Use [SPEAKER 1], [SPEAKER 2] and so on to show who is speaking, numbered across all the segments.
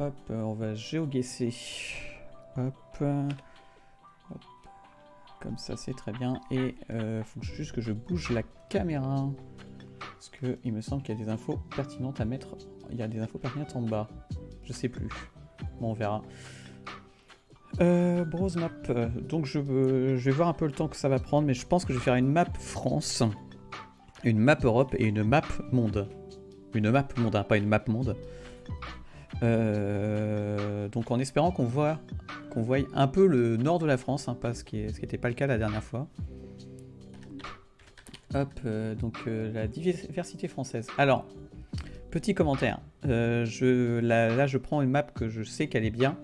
[SPEAKER 1] hop, on va géoguesser. Hop. hop. Comme ça, c'est très bien. Et euh, faut juste que je bouge la caméra. Parce que il me semble qu'il y a des infos pertinentes à mettre. Il y a des infos pertinentes en bas. Je sais plus. Bon, on verra. Euh, map. Donc je, je vais voir un peu le temps que ça va prendre, mais je pense que je vais faire une map France, une map Europe et une map monde. Une map monde, hein, pas une map monde. Euh, donc en espérant qu'on voit, qu'on voit un peu le nord de la France, hein, ce qui n'était pas le cas la dernière fois. Hop, euh, donc euh, la diversité française. Alors, petit commentaire. là, je prends une map que je sais qu'elle est bien.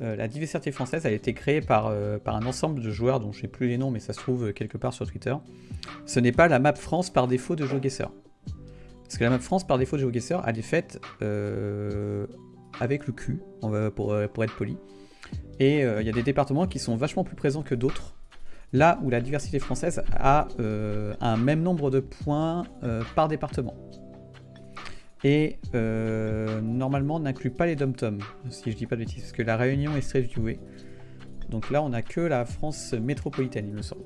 [SPEAKER 1] la diversité française a été créée par, par un ensemble de joueurs dont je n'ai plus les noms, mais ça se trouve quelque part sur Twitter. Ce n'est pas la map France par défaut de GeoGuessr. Parce que la map France, par défaut de GeoGuessr, elle est faite euh, avec le cul, pour, euh, pour être poli. Et euh, il y a des départements qui sont vachement plus présents que d'autres. Là où la diversité française a un même nombre de points par département. Et normalement n'inclut pas les dom-tom, si je dis pas de bêtises, parce que la Réunion est viewée. Donc là on a que la France métropolitaine, il me semble.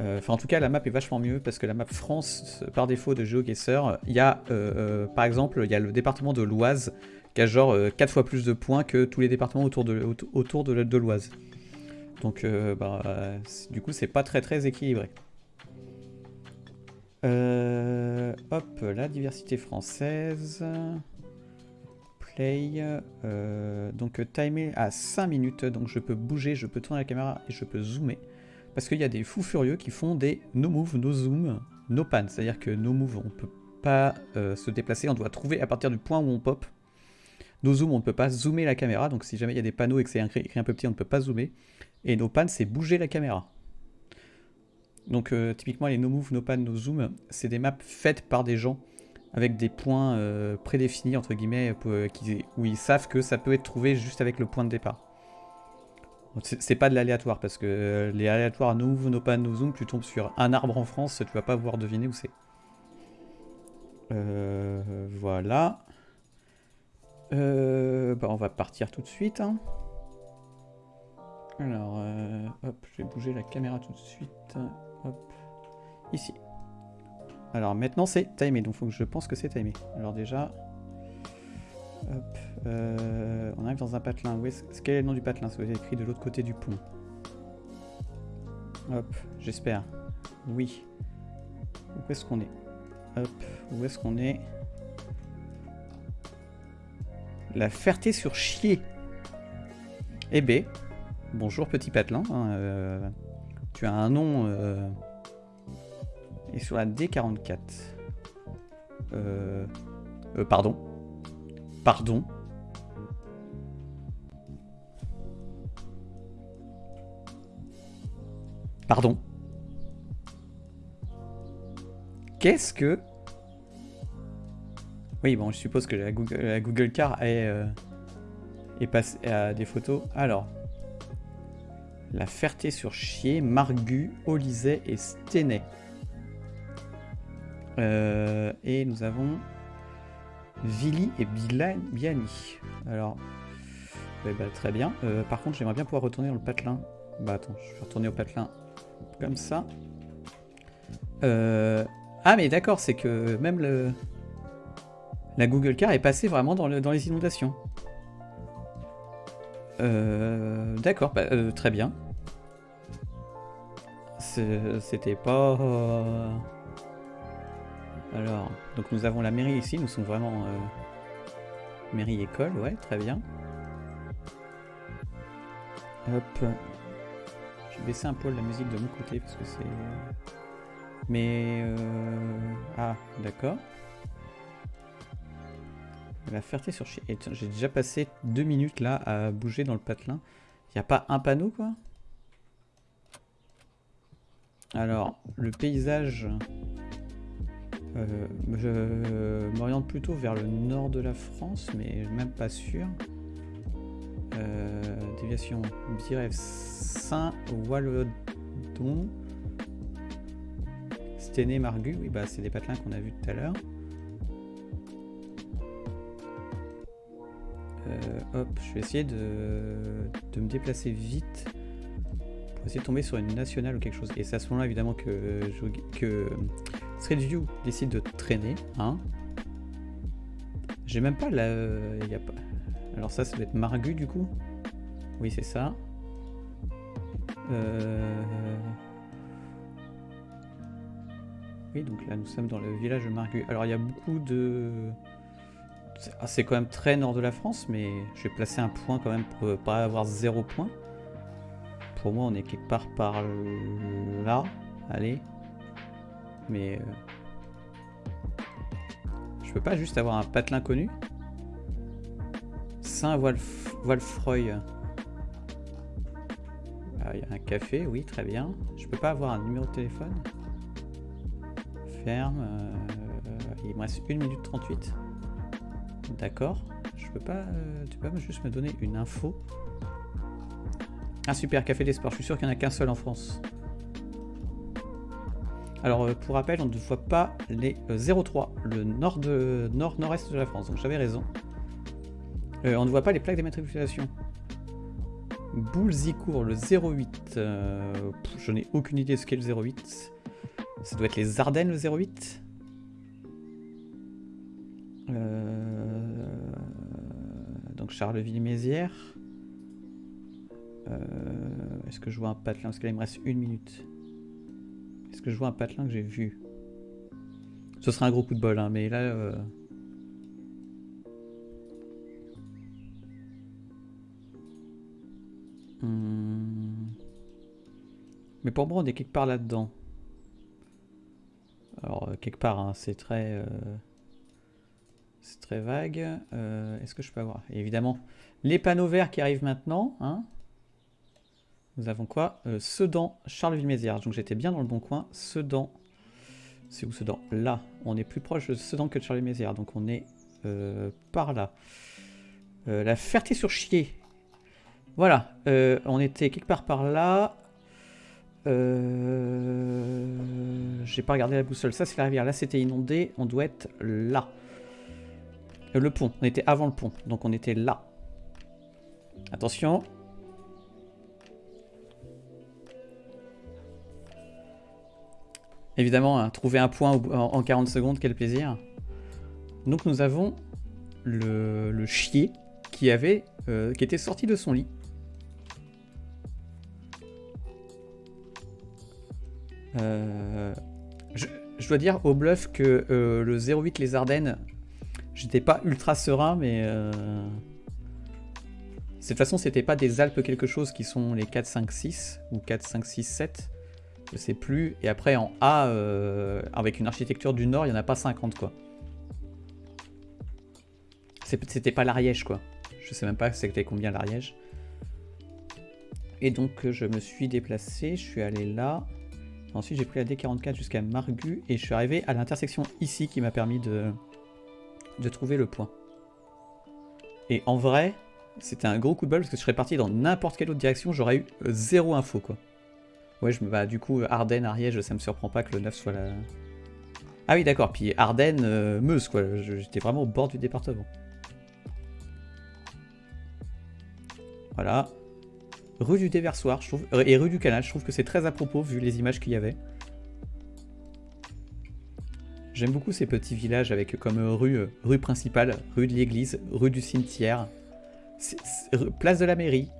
[SPEAKER 1] Euh, enfin, en tout cas, la map est vachement mieux parce que la map France, par défaut de GeoGuessr, il y a, euh, euh, par exemple, il y a le département de l'Oise qui a genre 4 fois plus de points que tous les départements autour de, autour de, l'Oise. Donc, bah, du coup, c'est pas très très équilibré. hop, la diversité française. Play. donc, timer à 5 minutes. Donc, je peux bouger, je peux tourner la caméra et je peux zoomer. Parce qu'il y a des fous furieux qui font des no move, no zoom, no pan. C'est-à-dire que no move, on ne peut pas euh, se déplacer, on doit trouver à partir du point où on pop. No zoom, on ne peut pas zoomer la caméra. Donc si jamais il y a des panneaux et que c'est écrit un peu petit, on ne peut pas zoomer. Et no pan, c'est bouger la caméra. Donc euh, typiquement les no move, no pan, no zoom, c'est des maps faites par des gens avec des points euh, prédéfinis, entre guillemets, où ils savent que ça peut être trouvé juste avec le point de départ. C'est pas de l'aléatoire, parce que euh, les aléatoires no move, no pan, no zoom, tu tombes sur un arbre en France, tu vas pas pouvoir deviner où c'est. Euh, voilà. Euh, bah on va partir tout de suite. Hein. Alors, hop, je vais bouger la caméra tout de suite. Hop, ici. Alors maintenant c'est timé, donc faut que je pense que c'est timé. Alors déjà, Hop. Euh, on arrive dans un patelin. Où Quel est le nom du patelin? C'est écrit de l'autre côté du pont. Hop, j'espère. Oui. Où est-ce qu'on est? Hop, où est-ce qu'on est? La Ferté sur Chier. Eh B. bonjour petit patelin. Hein, euh, tu as un nom... Euh, et sur la D44. Euh, pardon. Pardon Pardon Qu'est-ce que... Oui, bon, je suppose que la Google, Car est, euh, est passée à des photos. Alors, La Ferté-sur-Chier, Margu, Olysée et Stenay. Euh, et nous avons Vili et Biani. Alors, bah, très bien. Euh, par contre, j'aimerais bien pouvoir retourner dans le patelin. Bah attends, je vais retourner au patelin comme ça. Euh, ah mais d'accord, c'est que même le... La Google Car est passée vraiment dans, le... dans les inondations. Euh, d'accord, bah, très bien. C'était pas... Alors, donc nous avons la mairie ici, nous sommes vraiment euh, mairie école, ouais, très bien. Hop. Je vais baisser un peu la musique de mon côté parce que c'est... Mais... Euh... Ah, d'accord. La ferté sur... J'ai déjà passé deux minutes là à bouger dans le patelin. Il n'y a pas un panneau quoi? Alors, le paysage... Euh, je m'oriente plutôt vers le nord de la France, mais même pas sûr. Euh, déviation Birève Saint-Waldon. Sténé Margu, oui, bah c'est des patelins qu'on a vus tout à l'heure. hop, je vais essayer de, de me déplacer vite pour essayer de tomber sur une nationale ou quelque chose. Et c'est à ce moment-là évidemment que, que Street View décide de traîner. Hein. J'ai même pas la... Pas... Alors ça, ça doit être Margu du coup Oui, c'est ça. Euh... Oui, donc là, nous sommes dans le village de Margu. Alors, il y a beaucoup de... Ah, c'est quand même très nord de la France, mais je vais placer un point quand même pour pas avoir zéro point. Pour moi, on est quelque part par là. Allez. Mais... Euh, je peux pas juste avoir un patelin connu? Saint-Wolfroy. Ah, il y a un café, oui, très bien. Je peux pas avoir un numéro de téléphone? Ferme. Euh, il me reste 1 minute 38. D'accord. Je peux pas... Euh, tu peux juste me donner une info? Ah super, Café d'Espoir. Je suis sûr qu'il n'y en a qu'un seul en France. Alors euh, pour rappel, on ne voit pas les 03, le nord de la France. Donc j'avais raison. on ne voit pas les plaques d'immatriculation. Boulzicourt, le 08. je n'ai aucune idée de ce qu'est le 08. Ça doit être les Ardennes, le 08 euh, Donc Charleville-Mézières. Euh, est-ce que je vois un patelin? Parce que là, il me reste une minute. Est-ce que je vois un patelin que j'ai vu? Ce sera un gros coup de bol, hein, mais là... Euh, hmm. Mais pour moi, on est quelque part là-dedans. Alors, euh, quelque part, hein, c'est très... Euh, c'est très vague. Est-ce que je peux avoir? Évidemment, les panneaux verts qui arrivent maintenant. Hein. Nous avons quoi? Sedan, Charleville-Mézières. Donc j'étais bien dans le bon coin. Sedan. C'est où Sedan? Là. On est plus proche de Sedan que de Charleville-Mézières. Donc on est par là. la Ferté-sur-Chier. Voilà. on était quelque part par là. Euh... J'ai pas regardé la boussole. Ça, c'est la rivière. Là, c'était inondé. On doit être là. Euh, le pont. On était avant le pont. Donc, on était là. Attention. Évidemment, hein, trouver un point en 40 secondes, quel plaisir. Donc, nous avons le, chier qui, avait, euh, qui était sorti de son lit. Euh, je, dois dire au bluff que euh, le 08 les Ardennes, j'étais pas ultra serein, mais de toute façon c'était pas des Alpes quelque chose qui sont les 4, 5, 6 ou 4, 5, 6, 7, je sais plus. Et après en A, avec une architecture du Nord, il y en a pas 50 quoi. C'était pas l'Ariège quoi. Je sais même pas c'était combien l'Ariège. Et donc je me suis déplacé, je suis allé là. Ensuite, j'ai pris la D44 jusqu'à Margu et je suis arrivé à l'intersection ici qui m'a permis de, de trouver le point. Et en vrai, c'était un gros coup de bol parce que je serais parti dans n'importe quelle autre direction, j'aurais eu euh, zéro info quoi. Ouais, je bah, du coup, Ardennes, Ariège, ça me surprend pas que le 9 soit là. Ah oui, d'accord, puis Ardennes, euh, Meuse quoi, j'étais vraiment au bord du département. Voilà, Rue du Déversoir, je trouve, euh, et rue du Canal, je trouve que c'est très à propos vu les images qu'il y avait. J'aime beaucoup ces petits villages avec comme rue, euh, rue principale, rue de l'église, rue du cimetière, place de la mairie.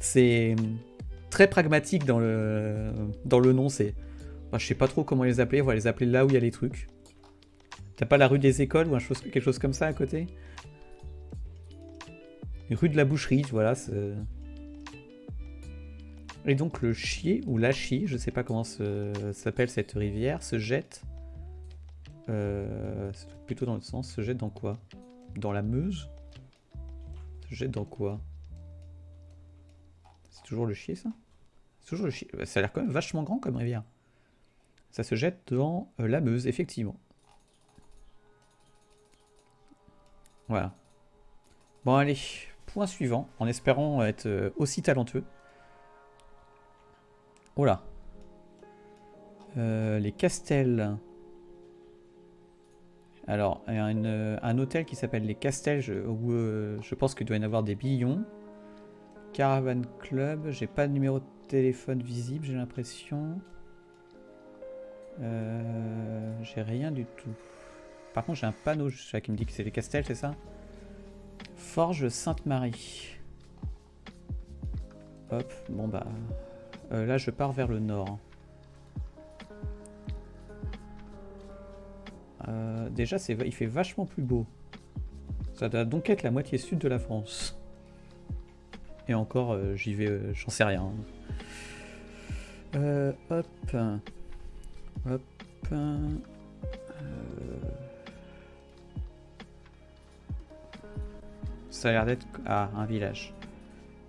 [SPEAKER 1] C'est très pragmatique dans le, dans le nom. C'est, je sais pas trop comment les appeler. On va les appeler là où il y a les trucs. T'as pas la rue des écoles ou un quelque chose comme ça à côté? Rue de la boucherie, voilà. Et donc le Chier, ou la Chie, je sais pas comment s'appelle cette rivière, se jette... Euh, plutôt dans le sens, se jette dans quoi? Dans la Meuse? Se jette dans quoi? C'est toujours le Chier ça? Toujours Chier. Ça a l'air quand même vachement grand comme rivière. Ça se jette dans euh, la Meuse, effectivement. Voilà. Bon allez, point suivant, en espérant être euh, aussi talentueux. Oh là. Euh, les castels. Alors, un hôtel qui s'appelle les Castels, je- où je pense qu'il doit y en avoir des billions. Caravan Club, j'ai pas de numéro de téléphone visible, j'ai l'impression. Euh, j'ai rien du tout. Par contre, j'ai un panneau qui me dit que c'est les Castels, c'est ça? Forge Sainte-Marie. Hop, bon bah... euh, là, je pars vers le nord. Euh, déjà, il fait vachement plus beau. Ça doit donc être la moitié sud de la France. Et encore, euh, j'y vais, j'en sais rien. Euh, hop. Hop. euh, Ça a l'air d'être... Ah, un village.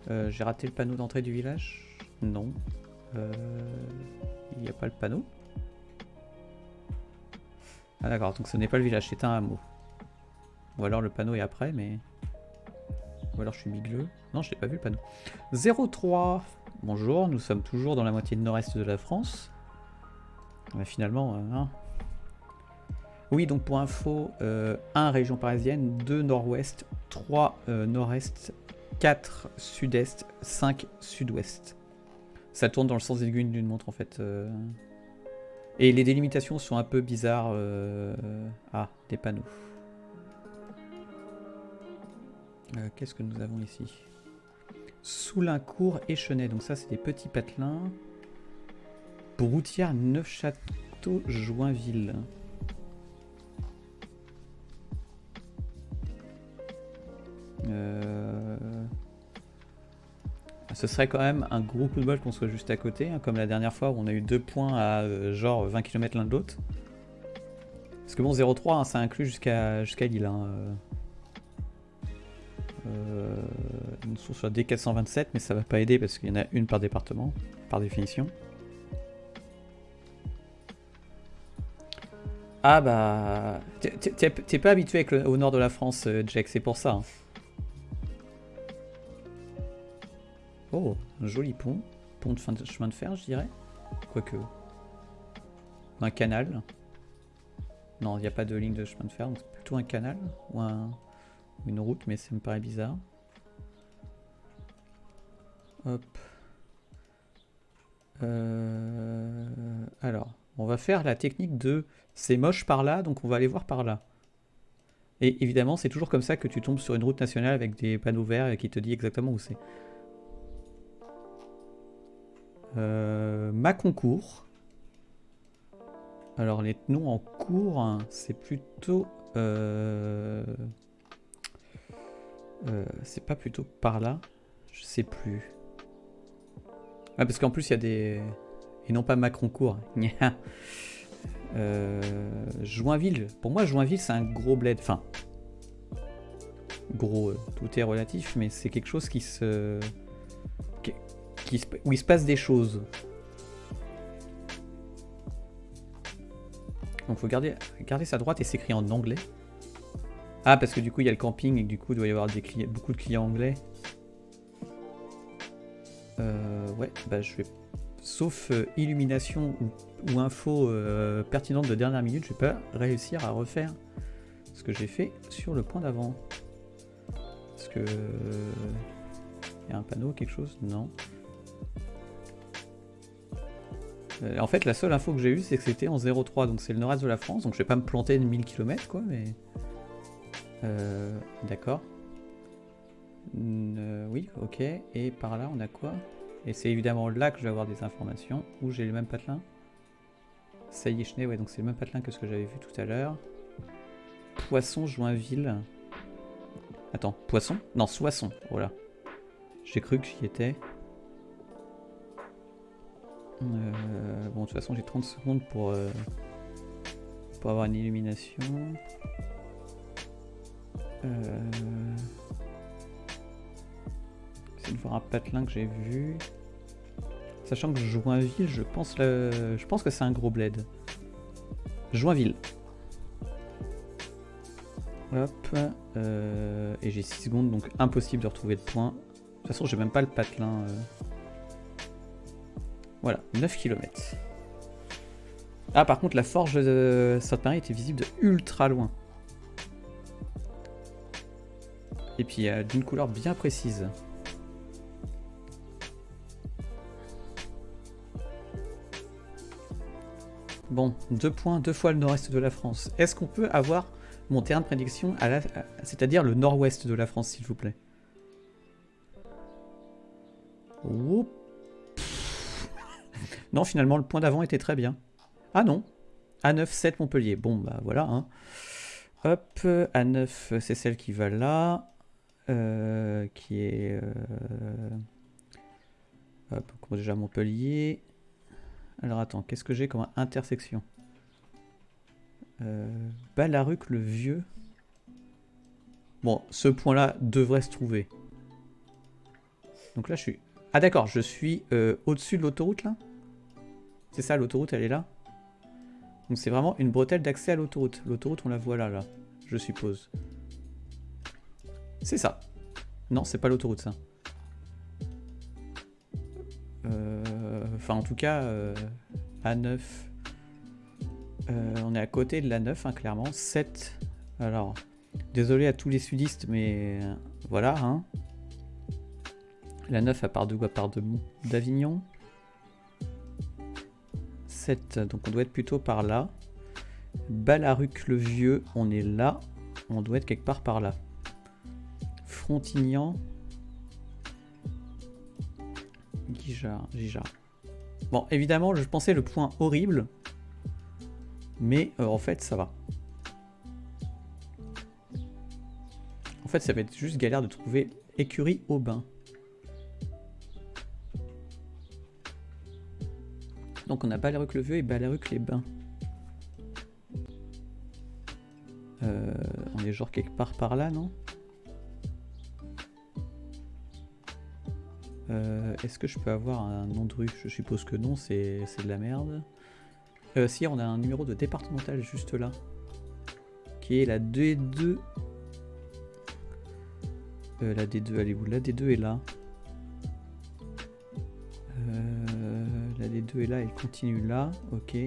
[SPEAKER 1] Euh, J'ai raté le panneau d'entrée du village? Non. Il n'y a pas le panneau? Ah d'accord, donc ce n'est pas le village, c'est un hameau. Ou alors le panneau est après, mais... Ou alors je suis migleux. Non, je n'ai pas vu le panneau. 03 Bonjour, nous sommes toujours dans la moitié nord-est de la France. Mais finalement, euh, hein. Oui, donc pour info, euh, 1 région parisienne, 2 nord-ouest, 3 euh, nord-est, 4 sud-est, 5 sud-ouest. Ça tourne dans le sens aiguille d'une montre en fait. euh. Et les délimitations sont un peu bizarres. euh, Ah, des panneaux. Euh, Qu'est-ce que nous avons ici? Soulincourt et Chenet. Donc ça, c'est des petits patelins. Broutière, Neufchâteau, Joinville. Euh, Ce serait quand même un gros coup de bol qu'on soit juste à côté, hein, comme la dernière fois où on a eu deux points à euh, genre 20 km l'un de l'autre. Parce que bon, 0,3, hein, ça inclut jusqu'à jusqu'à Lille. Hein, euh. Nous sommes sur D427, mais ça va pas aider parce qu'il y en a une par département, par définition. Ah bah... t'es- pas habitué au nord de la France, euh, Jack, c'est pour ça. hein. Oh, un joli pont. Pont de chemin de fer, je dirais. Quoique. Un canal. Non, il n'y a pas de ligne de chemin de fer, donc c'est plutôt un canal ou un- une route, mais ça me paraît bizarre. Euh, Alors, on va faire la technique de c'est moche par là, donc on va aller voir par là. Et évidemment, c'est toujours comme ça que tu tombes sur une route nationale avec des panneaux verts et qui te dit exactement où c'est. Euh, Maconcourt. Alors les noms en cours, hein, c'est plutôt... euh, euh, c'est pas plutôt par là Je sais plus. Ah parce qu'en plus il y a des... Et non pas Macroncourt. Gna. Euh, Joinville. Pour moi Joinville c'est un gros bled. Enfin... Gros, euh, tout est relatif, mais c'est quelque chose qui se... qui- où il se passe des choses. Donc faut garder, garder sa droite et s'écrit en anglais. Ah parce que du coup il y a le camping et du coup il doit y avoir des beaucoup de clients anglais. Ouais, bah je vais... Sauf euh, illumination ou, info euh, pertinente de dernière minute, je vais pas réussir à refaire ce que j'ai fait sur le point d'avant. Parce que... Il y a un panneau, quelque chose? Non. Euh, en fait, la seule info que j'ai eue, c'est que c'était en 03, donc c'est le nord-est de la France, donc je vais pas me planter de 1000 km, quoi, mais... Euh, D'accord. Euh, oui, ok. Et par là, on a quoi? Et c'est évidemment là que je vais avoir des informations. Où j'ai le même patelin Saillichné, ouais, donc c'est le même patelin que ce que j'avais vu tout à l'heure. Poisson, Joinville. Attends, Poisson? Non, Soissons, voilà. J'ai cru que j'y étais. Euh, bon, de toute façon, j'ai 30 secondes pour, euh, pour avoir une illumination. Euh voir un patelin que j'ai vu. Sachant que Joinville, je pense, que c'est un gros bled. Joinville. Hop. Euh, et j'ai 6 secondes, donc impossible de retrouver de points. De toute façon, j'ai même pas le patelin. Euh. Voilà, 9 km. Ah, par contre, la forge de Sainte-Marie était visible de ultra loin. Et puis, d'une couleur bien précise. Bon, deux points, deux fois le nord-est de la France. Est-ce qu'on peut avoir mon terrain de prédiction, à c'est-à-dire le nord-ouest de la France, s'il vous plaît? Non, finalement, le point d'avant était très bien. Ah non, A9, 7 Montpellier. Bon, bah voilà. Hein. Hop, A9, c'est celle qui va là. Euh, qui est... Euh... Hop, déjà Montpellier. Alors attends, qu'est-ce que j'ai comme intersection? Euh, Balaruc le Vieux. Bon, ce point-là devrait se trouver. Donc là, je suis... Ah d'accord, je suis euh, au-dessus de l'autoroute, là? C'est ça, l'autoroute, elle est là? Donc c'est vraiment une bretelle d'accès à l'autoroute. L'autoroute, on la voit là, là, je suppose. C'est ça. Non, c'est pas l'autoroute, ça. Euh, enfin, en tout cas, euh, A9. Euh, on est à côté de la 9, hein, clairement. 7. Alors, désolé à tous les sudistes, mais voilà. Hein. La 9, à part de À part d'Avignon. 7, donc on doit être plutôt par là. Balaruc le Vieux, on est là. On doit être quelque part par là. Frontignan. Guijard, Bon, évidemment, je pensais le point horrible. Mais euh, en fait, ça va. En fait, ça va être juste galère de trouver écurie au bain. Donc on a Balaruc le Vieux et Balaruc les Bains. Euh, on est genre quelque part par là, non? Euh, Est-ce que je peux avoir un nom de rue? Je suppose que non, c'est de la merde. Euh, si, on a un numéro de départemental juste là. Qui est la D2. Euh, la D2, elle est où? La D2 est là. La D2 est là, elle continue là. Ok.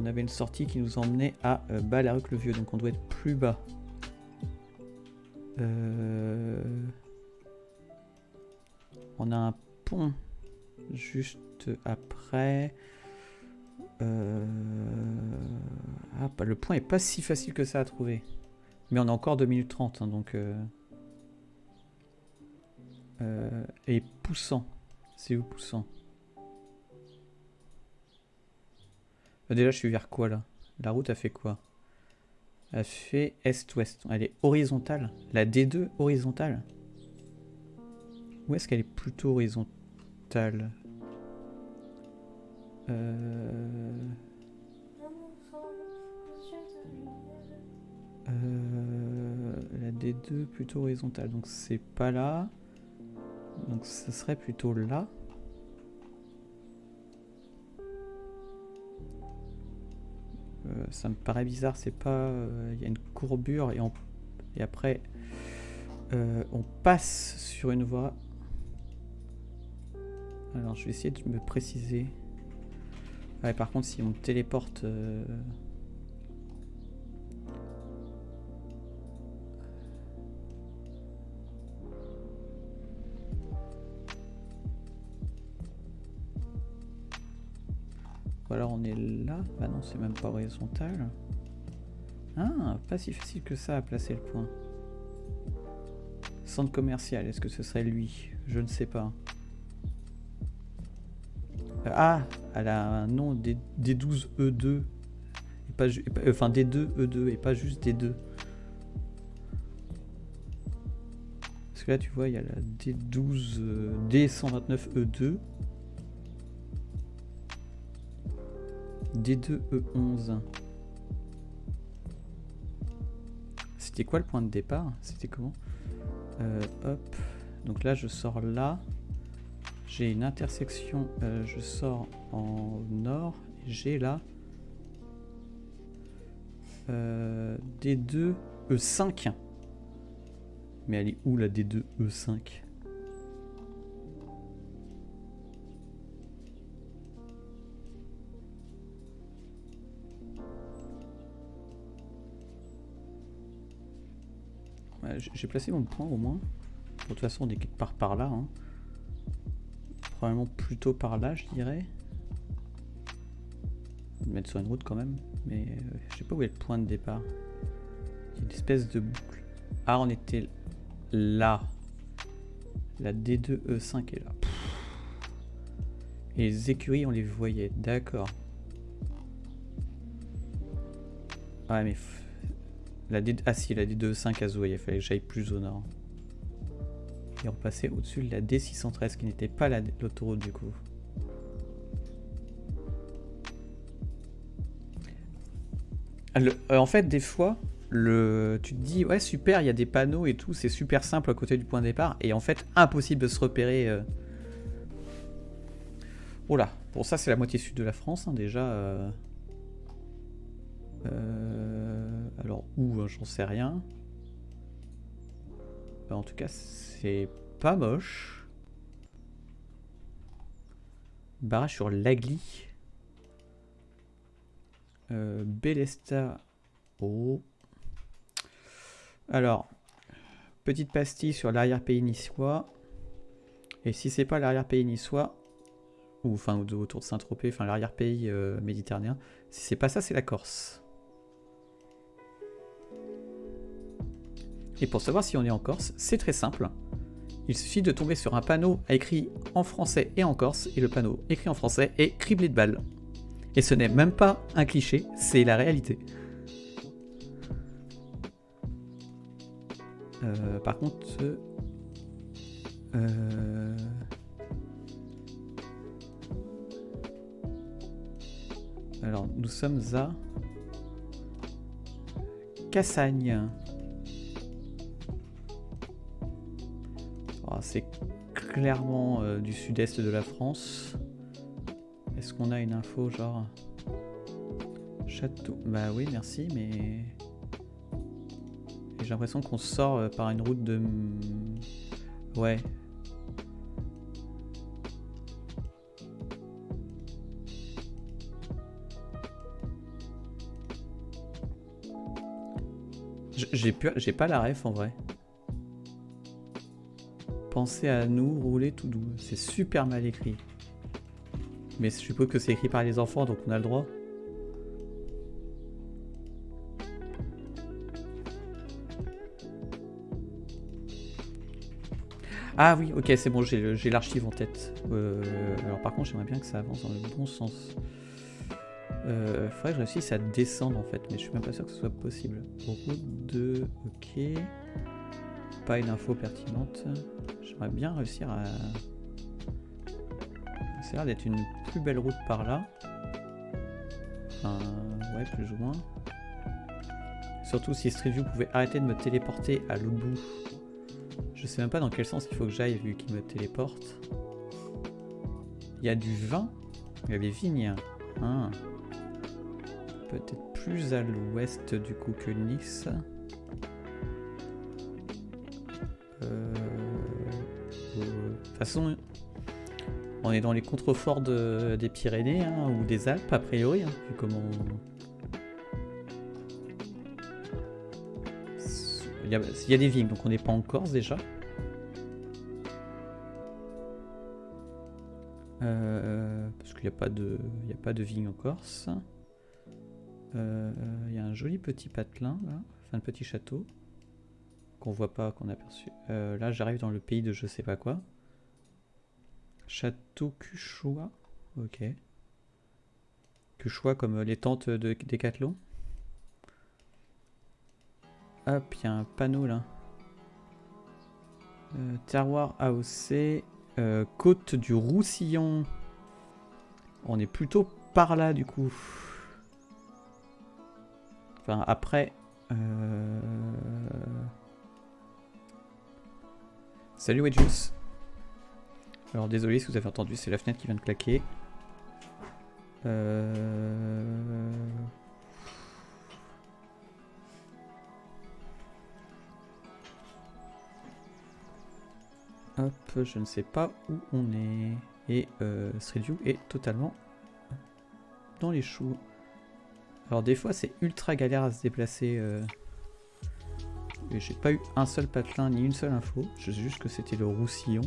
[SPEAKER 1] On avait une sortie qui nous emmenait à euh, le vieux donc on doit être plus bas. Euh, on a un pont juste après. Euh, ah, bah, le point est pas si facile que ça à trouver. Mais on a encore 2 minutes 30, hein, donc... et poussant. C'est où poussant? Euh, déjà, je suis vers quoi là? La route a fait quoi? Elle fait est-ouest. Elle est horizontale. La D2 horizontale Où est-ce qu'elle est plutôt horizontale? Euh... Euh... La D2 plutôt horizontale. Donc c'est pas là. Donc ce serait plutôt là. Ça me paraît bizarre, c'est pas... Euh, il y a une courbure et, et après euh, on passe sur une voie. Alors je vais essayer de me préciser. Ouais, par contre si on téléporte... Ou alors on est là. Bah non, c'est même pas horizontal. Ah, pas si facile que ça à placer le point. Centre commercial, est-ce que ce serait lui? Je ne sais pas. Euh, ah, elle a un nom D12E2. Et pas, enfin D2E2 et pas juste D2. Parce que là, tu vois, il y a la D12, D129E2. D2E11. C'était quoi le point de départ? C'était comment? Euh, Hop. Donc là, je sors là. J'ai une intersection. Euh, je sors en nord. J'ai là. Euh, D2E5. Mais elle est où la D2E5 J'ai placé mon point au moins. De toute façon, on est quelque part par là. Hein. Probablement plutôt par là, je dirais. mettre sur une route quand même. Mais euh, je sais pas où est le point de départ. Il y a une espèce de boucle. Ah, on était là. La D2E5 est là. Et les écuries, on les voyait. D'accord. Ouais, mais... La D... Ah si, la D2E5 à il fallait que j'aille plus au nord. Et on passait au-dessus de la D613 qui n'était pas l'autoroute du coup. Euh, en fait, des fois, le, tu te dis, ouais, super, il y a des panneaux et tout, c'est super simple à côté du point de départ. Et en fait, impossible de se repérer. Euh. Oh là, bon, ça, c'est la moitié sud de la France, hein, déjà. Euh. Alors, où, hein, j'en sais rien. En tout cas, c'est pas moche. Barrage sur Lagli. Euh, Bélesta. Oh. Alors, petite pastille sur l'arrière-pays niçois. Et si c'est pas l'arrière-pays niçois, ou enfin autour de Saint-Tropez, enfin l'arrière-pays euh, méditerranéen, si c'est pas ça, c'est la Corse. Et pour savoir si on est en Corse, c'est très simple. Il suffit de tomber sur un panneau écrit en français et en corse, et le panneau écrit en français est criblé de balles. Et ce n'est même pas un cliché, c'est la réalité. Euh, par contre... Euh, alors, nous sommes à... Cassagne. C'est clairement euh, du sud-est de la France. Est-ce qu'on a une info genre Château Bah oui, merci, mais... J'ai l'impression qu'on sort euh, par une route de... Ouais. J'ai pas la ref en vrai. Pensez à nous rouler tout doux. C'est super mal écrit. Mais je suppose que c'est écrit par les enfants, donc on a le droit. Ah oui, ok, c'est bon, j'ai l'archive en tête. Euh, alors par contre, j'aimerais bien que ça avance dans le bon sens. Euh, faudrait que je réussisse à descendre en fait, mais je suis même pas sûr que ce soit possible. Route de... Ok. Pas une info pertinente. J'aimerais bien réussir à ça a l'air d'être une plus belle route par là. Enfin, ouais, plus ou moins. Surtout si Street View pouvait arrêter de me téléporter à l'autre. Je sais même pas dans quel sens il faut que j'aille vu qu'il me téléporte. Il y a du vin? Il y a des vignes. Hein. Peut-être plus à l'ouest du coup que Nice. Façon, on est dans les contreforts des Pyrénées hein, ou des Alpes a priori, hein. Il y, a, des vignes, donc on n'est pas en Corse déjà. Euh, parce qu'il n'y a, pas de, il de en Corse. Euh, il y a un joli petit patelin, là, enfin un petit château, qu'on voit pas, qu'on a. Euh, là j'arrive dans le pays de je sais pas quoi. Château Cuchois. Ok. Cuchois comme les tentes de Décathlon. Hop, il y a un panneau là. Euh, terroir AOC. Euh, côte du Roussillon. On est plutôt par là du coup. Enfin après. Euh... Salut Wedjus. Alors désolé si vous avez entendu, c'est la fenêtre qui vient de claquer. Euh, Hop, je ne sais pas où on est. Et euh, est totalement dans les choux. Alors des fois c'est ultra galère à se déplacer euh, Et j'ai pas eu un seul patelin ni une seule info. Je sais juste que c'était le roussillon.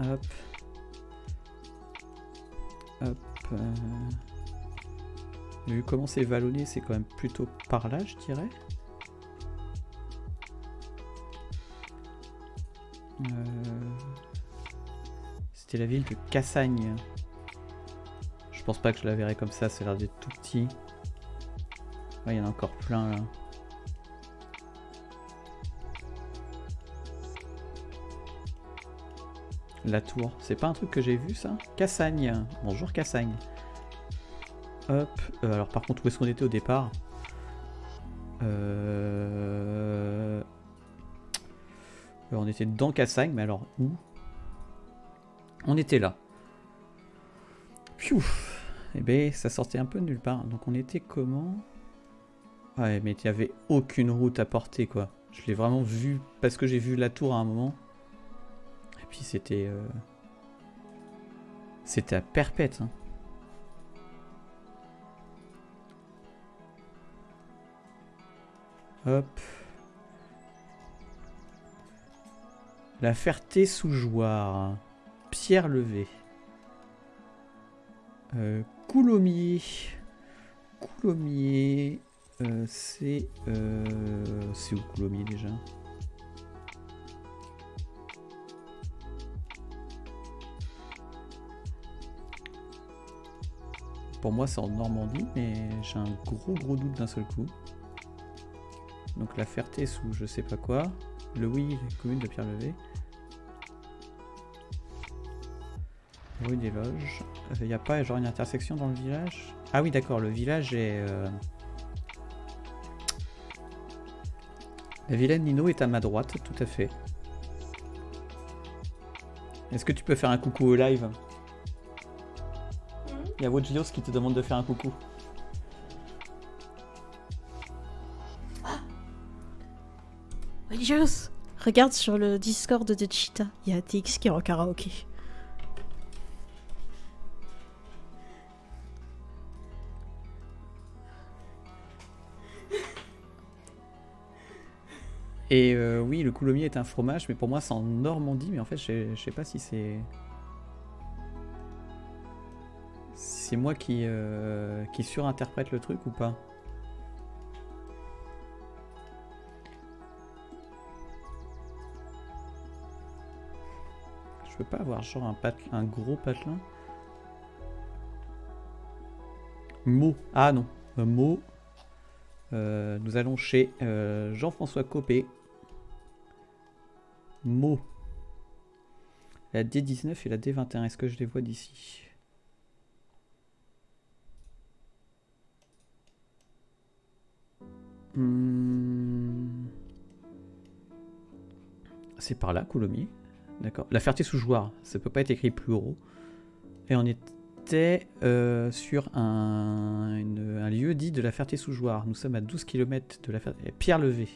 [SPEAKER 1] Hop. Hop. euh. Vu comment c'est vallonné, c'est quand même plutôt par là, je dirais. Euh, C'était la ville de Cassagne. Je pense pas que je la verrai comme ça, c'est l'air d'être tout petit. Il y en a encore plein là. La tour, c'est pas un truc que j'ai vu ça? Cassagne, bonjour Cassagne. Hop, euh, alors par contre où est-ce qu'on était au départ? Euh, euh, On était dans Cassagne, mais alors où? On était là. Pfiou Eh ben ça sortait un peu de nulle part. Donc on était comment? Ouais mais il n'y avait aucune route à porter quoi. Je l'ai vraiment vu parce que j'ai vu la tour à un moment. Puis c'était... euh, C'était à perpète. hein. Hop. La Ferté-sous-Jouarre. Pierre levée. Euh. Coulommiers. euh, c'est. euh, c'est où Coulommiers déjà? Pour moi, c'est en Normandie, mais j'ai un gros gros doute d'un seul coup. Donc la Ferté sous je sais pas quoi. Le oui, commune de Pierre-Levé. Rue des Loges. Il n'y a pas genre une intersection dans le village? Ah oui d'accord, le village est... euh, La vilaine Nino est à ma droite, tout à fait. Est-ce que tu peux faire un coucou au live? Il y a Wojlios qui te demande de faire un coucou.
[SPEAKER 2] Religious Regarde sur le Discord de Cheetah, il y a TX qui est en karaoké.
[SPEAKER 1] Et euh, oui, le coulommiers est un fromage, mais pour moi c'est en Normandie, mais en fait je je sais pas si c'est... c'est moi qui, euh, qui surinterprète le truc ou pas. Je peux pas avoir genre un, pate- un gros patelin Mot. Ah non. Un mot. Euh, nous allons chez euh, Jean-François Copé. Mot. La D19 et la D21. Est-ce que je les vois d'ici? Hmm. C'est par là, Coulommiers. D'accord. La Ferté-sous-Jouarre. Ça peut pas être écrit plus gros. Et on était euh, sur un, lieu dit de la Ferté-sous-Jouarre. Nous sommes à 12 km de la Ferté. Pierre-Levé.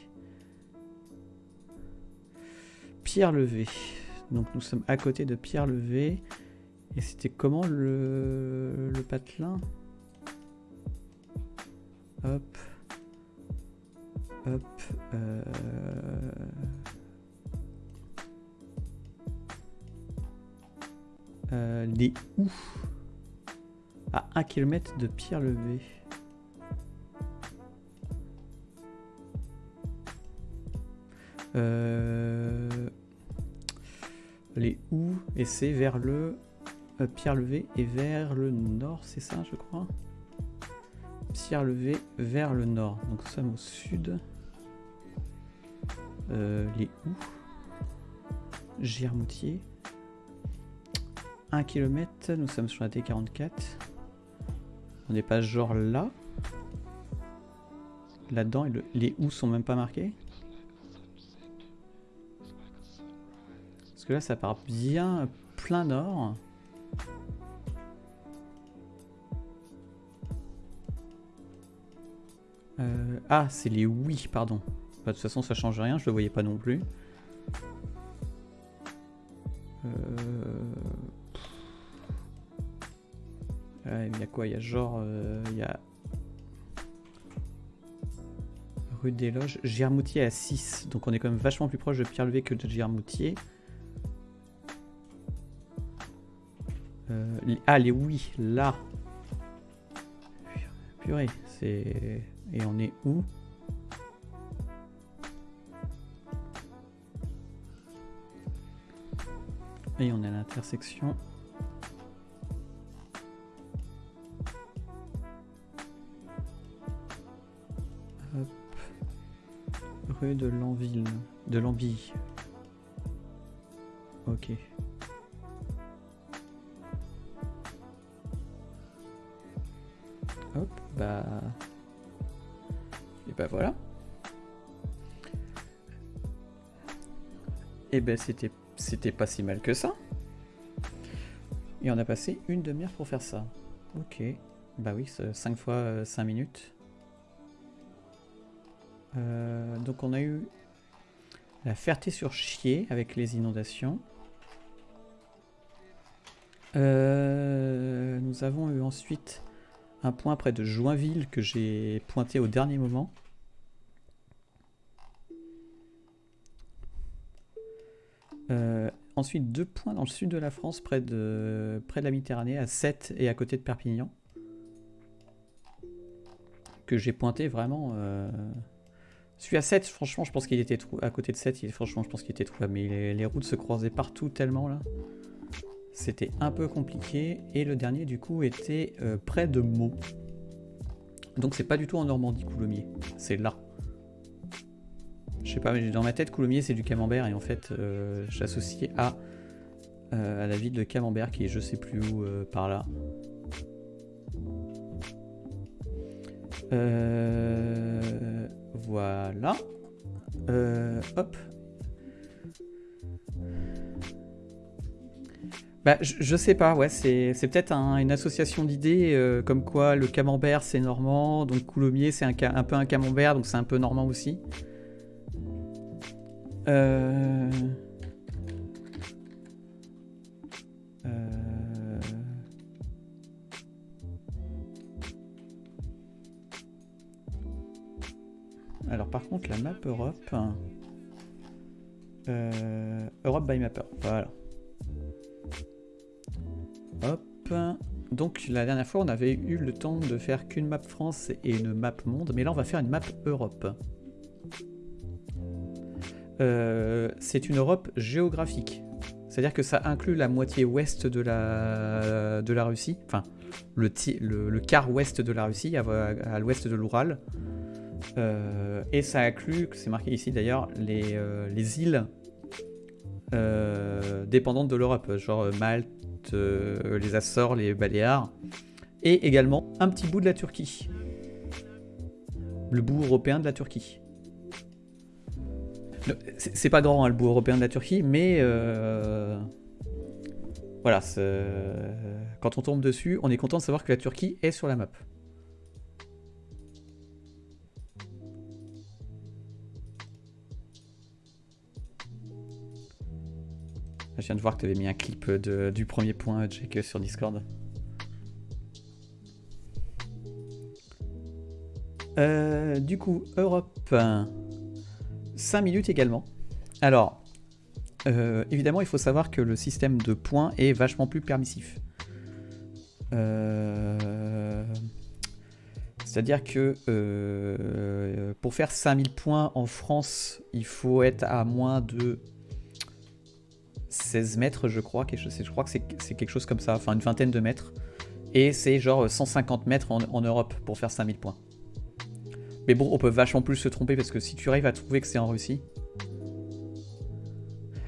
[SPEAKER 1] Pierre-Levé. Donc nous sommes à côté de Pierre-Levé. Et c'était comment le patelin? Hop. Euh, Euh, les où À 1 km de Pierre-Levé. Euh, les où et c'est vers le euh, Pierre-Levé et vers le nord, c'est ça, je crois? Pierre-Levé vers le nord. Donc nous sommes au sud. Euh, les où Germoutier. 1 km, nous sommes sur la T44. On n'est pas genre là. Là-dedans, le- les où sont même pas marqués. Parce que là, ça part bien plein nord. Ah, c'est les oui, pardon. Bah, de toute façon, ça change rien, je le voyais pas non plus. Euh... Ouais, il y a quoi? Il y a genre. euh, Il y a. rue des Loges. Girmoutier à 6. Donc on est quand même vachement plus proche de Pierre-Levé que de Girmoutier. Euh, ah, les oui, là. Purée, c'est... Et on est où? Et on est à l'intersection. Rue de Lanville. De Lambille. Ok. Hop, bah... Et bah voilà. Et ben c'était c'était pas si mal que ça. Et on a passé une demi-heure pour faire ça. Ok. Bah oui, 5 fois 5 euh, minutes. Euh, donc on a eu la Ferté-sur-Chier avec les inondations. Euh, nous avons eu ensuite un point près de Joinville que j'ai pointé au dernier moment. Ensuite, deux points dans le sud de la France, près de, près de la Méditerranée, à 7 et à côté de Perpignan. Que j'ai pointé vraiment... Euh... Celui à 7, franchement, je pense qu'il était à côté de 7, il... franchement, je pense qu'il était trop Mais les, routes se croisaient partout tellement, là. C'était un peu compliqué. Et le dernier, du coup, était euh, près de Meaux. Donc c'est pas du tout en Normandie, Coulommiers. C'est là. Je sais pas, mais dans ma tête, Coulommiers, c'est du camembert. Et en fait, euh, j'associe à, euh, à la ville de Camembert, qui est je sais plus où, par là. voilà. hop, Bah, je, sais pas, ouais, c'est peut-être une association d'idées, euh, comme quoi le camembert c'est normand, donc coulommiers c'est un, un, peu un camembert, donc c'est un peu normand aussi. Euh... Euh... Alors par contre la map Europe... Euh, Europe by Mapper, voilà. Hop. Donc la dernière fois, on avait eu le temps de faire qu'une map France et une map monde, mais là on va faire une map Europe. Euh, c'est une Europe géographique. C'est-à-dire que ça inclut la moitié ouest de la, de la Russie, enfin le, quart ouest de la Russie, à, l'ouest de l'Oural. Euh, et ça inclut, c'est marqué ici d'ailleurs, les, euh, les îles dépendantes de l'Europe, genre Malte, les Açores, les Baléares, et également un petit bout de la Turquie. Le bout européen de la Turquie. C'est pas grand hein, le bout européen de la Turquie, mais euh, voilà, quand on tombe dessus, on est content de savoir que la Turquie est sur la map. Je viens de voir que tu avais mis un clip du premier point, Jake, sur Discord. Euh, du coup, Europe, 5 minutes également. Alors, euh, évidemment, il faut savoir que le système de points est vachement plus permissif. Euh, c'est-à-dire que pour faire 5000 points en France, il faut être à moins de 16 mètres, je crois. Je crois que c'est quelque chose comme ça, enfin une vingtaine de mètres. Et c'est genre 150 mètres en, Europe pour faire 5000 points. Mais bon, on peut vachement plus se tromper parce que si tu arrives à trouver que c'est en Russie,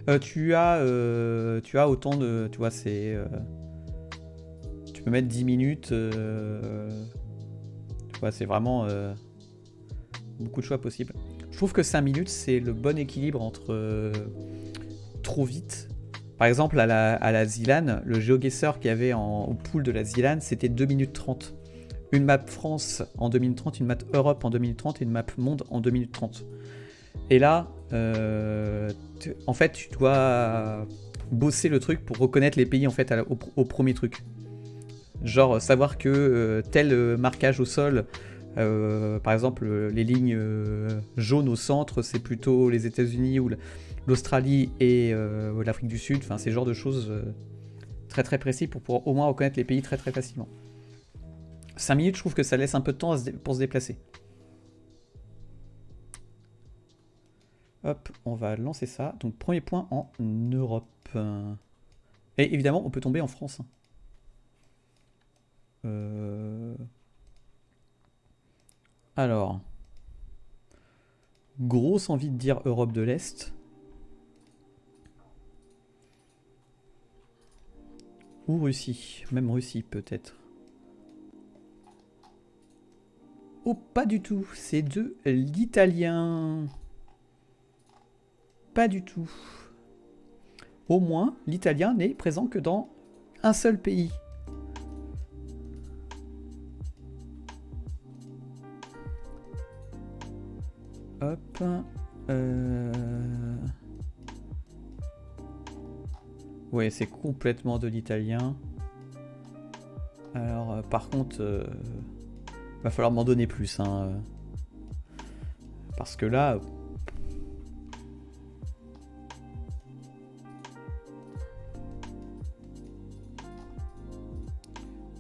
[SPEAKER 1] euh, tu as euh, tu as autant de tu vois c'est euh, tu peux mettre 10 minutes tu vois c'est vraiment beaucoup de choix possibles je trouve que 5 minutes c'est le bon équilibre entre trop vite par exemple, à la, à Zilan, le GeoGuessr qu'il y avait en, au pool de la Zilan, c'était 2 minutes 30. Une map France en 2030, une map Europe en 2030 et une map monde en 2 minutes 30. Et là, euh, en fait, tu dois bosser le truc pour reconnaître les pays en fait au, premier truc. Genre savoir que euh, tel marquage au sol Euh, par exemple, les lignes euh, jaunes au centre, c'est plutôt les États-Unis ou l'Australie et euh, l'Afrique du Sud. Enfin, c'est ce genre de choses très très précis pour pouvoir au moins reconnaître les pays très très facilement. 5 minutes, je trouve que ça laisse un peu de temps pour se déplacer. Hop, on va lancer ça. Donc, premier point en Europe. Et évidemment, on peut tomber en France. Euh... Alors, grosse envie de dire Europe de l'Est. Ou Russie, même Russie peut-être. Oh, pas du tout, c'est de l'italien. Pas du tout. Au moins, l'italien n'est présent que dans un seul pays. Hop. Euh... Ouais, c'est complètement de l'italien. Alors, euh, par contre, euh, va falloir m'en donner plus. Hein. Parce que là...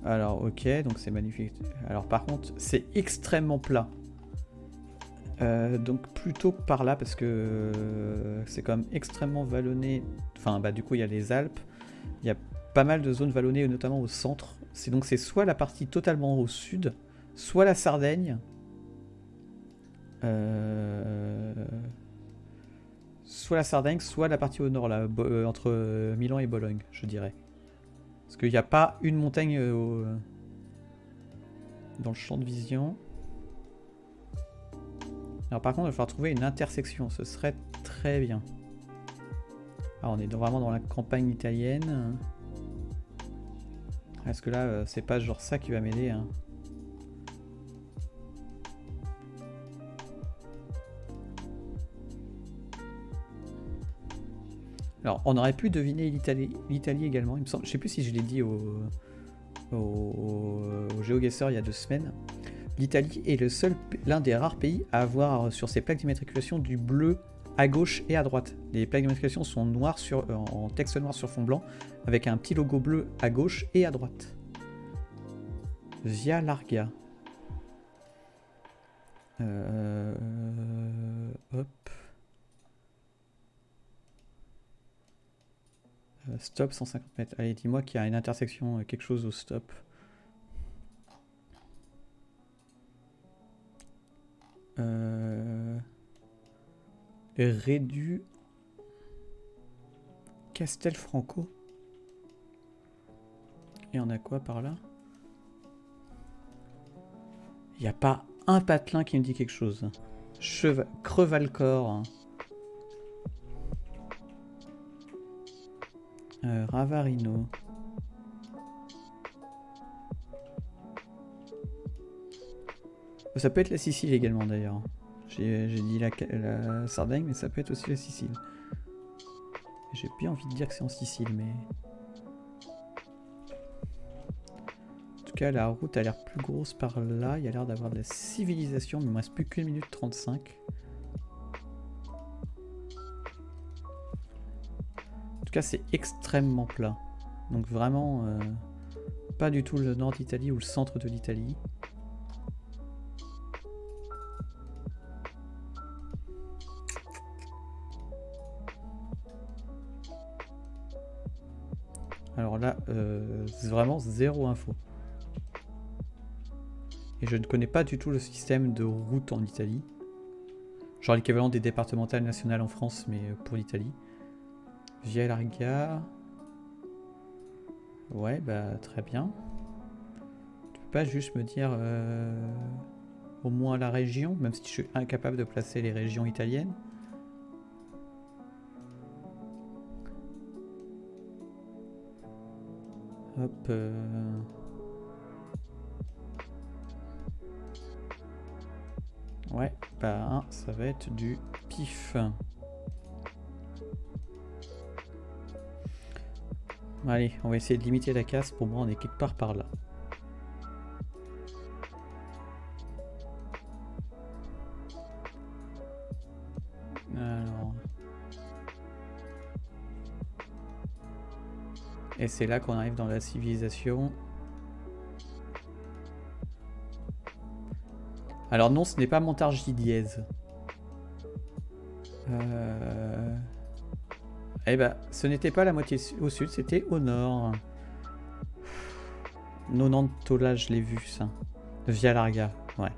[SPEAKER 1] Alors, ok, donc c'est magnifique. Alors, par contre, c'est extrêmement plat. Euh, donc plutôt par là parce que euh, c'est quand même extrêmement vallonné. Enfin bah du coup il y a les Alpes, il y a pas mal de zones vallonnées notamment au centre. C'est donc c'est soit la partie totalement au sud, soit la Sardaigne, euh, soit la Sardaigne, soit la partie au nord là, entre Milan et Bologne, je dirais. Parce qu'il n'y a pas une montagne dans le champ de vision. Alors par contre, il va falloir trouver une intersection, ce serait très bien. Alors on est vraiment dans la campagne italienne. Est-ce que là, euh, c'est pas genre ça qui va m'aider hein? Alors, on aurait pu deviner l'Italie également, il me. Je sais plus si je l'ai dit au, au, il y a deux semaines l'Italie est le seul, l'un des rares pays à avoir sur ses plaques d'immatriculation du bleu à gauche et à droite. Les plaques d'immatriculation sont noires sur, euh, en texte noir sur fond blanc, avec un petit logo bleu à gauche et à droite. Via Larga. Euh, hop. Stop 150 mètres. Allez, dis-moi qu'il y a une intersection, quelque chose au stop. Euh... Rédu Castelfranco. Et on a quoi par là? Il n'y a pas un patelin qui me dit quelque chose. Cheval... Crevalcor. Euh, Ravarino. Ça peut être la Sicile également d'ailleurs. J'ai dit la, Sardaigne, mais ça peut être aussi la Sicile. J'ai bien envie de dire que c'est en Sicile, mais... En tout cas, la route a l'air plus grosse par là. Il y a l'air d'avoir de la civilisation, mais il me reste plus qu'une minute 35. Cas, c'est extrêmement plat. Donc vraiment, euh, pas du tout le nord d'Italie ou le centre de l'Italie. Alors là, euh, c'est vraiment zéro info. Et je ne connais pas du tout le système de route en Italie. Genre l'équivalent des départementales nationales en France, mais pour l'Italie. Via Larga. Ouais, bah très bien. Tu peux pas juste me dire euh, au moins la région, même si je suis incapable de placer les régions italiennes? Hop. Euh. Ouais, bah ça va être du pif. Allez, on va essayer de limiter la casse. Pour moi, on est quelque part par là. Alors. Et c'est là qu'on arrive dans la civilisation. Alors non, ce n'est pas Montargis dièse. Euh... Eh ben, ce n'était pas la moitié au sud, c'était au nord. Nonantola, je l'ai vu ça. Via Larga, ouais.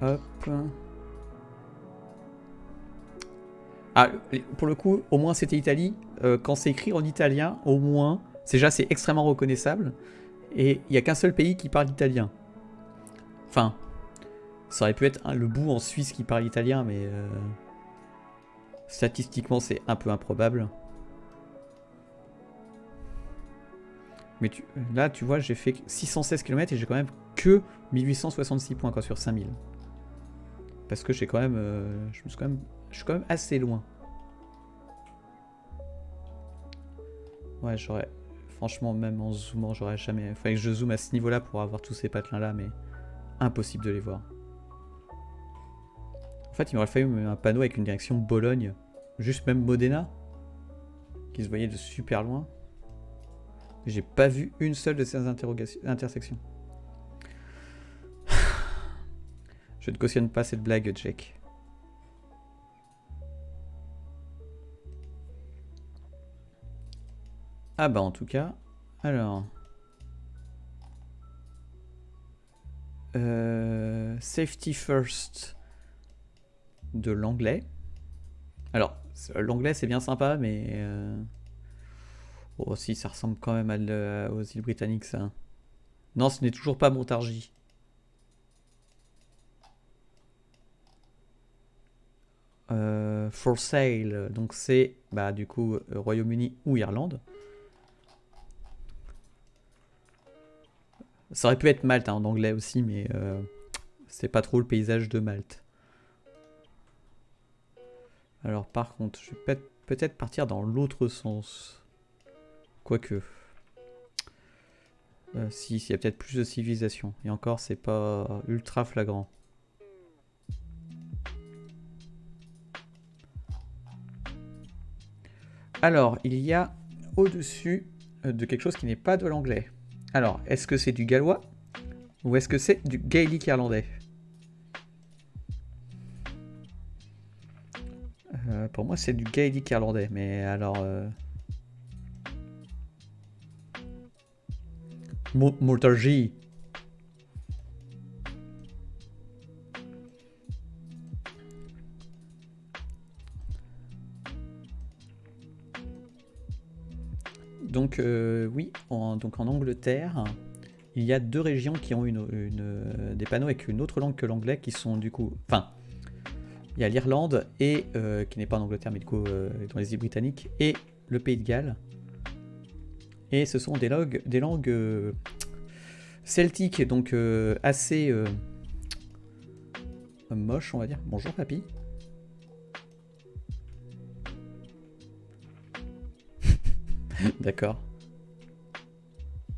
[SPEAKER 1] Hop. Ah, pour le coup, au moins c'était Italie. Euh, quand c'est écrit en italien, au moins, déjà c'est extrêmement reconnaissable. Et il n'y a qu'un seul pays qui parle italien. Enfin, ça aurait pu être le bout en Suisse qui parle italien, mais euh, statistiquement c'est un peu improbable. Mais là, tu vois, j'ai fait 616 km et j'ai quand même que 1866 points quoi, sur 5000. Parce que j'ai quand même, euh, je, suis quand même, je suis quand même assez loin. Ouais, j'aurais... Franchement, même en zoomant, j'aurais jamais... Fallait que je zoome à ce niveau-là pour avoir tous ces patelins-là, mais impossible de les voir. En fait, il m'aurait fallu un panneau avec une direction Bologne. Juste même Modena. Qui se voyait de super loin. J'ai pas vu une seule de ces intersections. Je ne cautionne pas cette blague, Jack. Ah bah en tout cas, alors... Euh, safety first de l'anglais. Alors, l'anglais c'est bien sympa, mais... Euh... Oh si, ça ressemble quand même aux îles britanniques ça. Non, ce n'est toujours pas Montargis. Euh, for sale, donc c'est bah, du coup Royaume-Uni ou Irlande. Ça aurait pu être Malte hein, en anglais aussi, mais euh, c'est pas trop le paysage de Malte. Alors par contre, je vais peut-être partir dans l'autre sens. Quoique. si, s'il y a peut-être plus de civilisation. Et encore, c'est pas ultra flagrant. Alors, il y a au-dessus euh, de quelque chose qui n'est pas de l'anglais. Alors, est-ce que c'est du gallois ou est-ce que c'est du gaélique irlandais? Pour moi, c'est du gaélique irlandais, mais alors... Euh... Donc euh, oui, en, donc en Angleterre, il y a deux régions qui ont une, des panneaux avec une autre langue que l'anglais qui sont du coup... Enfin, il y a l'Irlande, et euh, qui n'est pas en Angleterre mais du coup euh, dans les îles britanniques, et le Pays de Galles. Et ce sont des langues, des langues celtiques, donc assez moches on va dire. Bonjour papy. D'accord.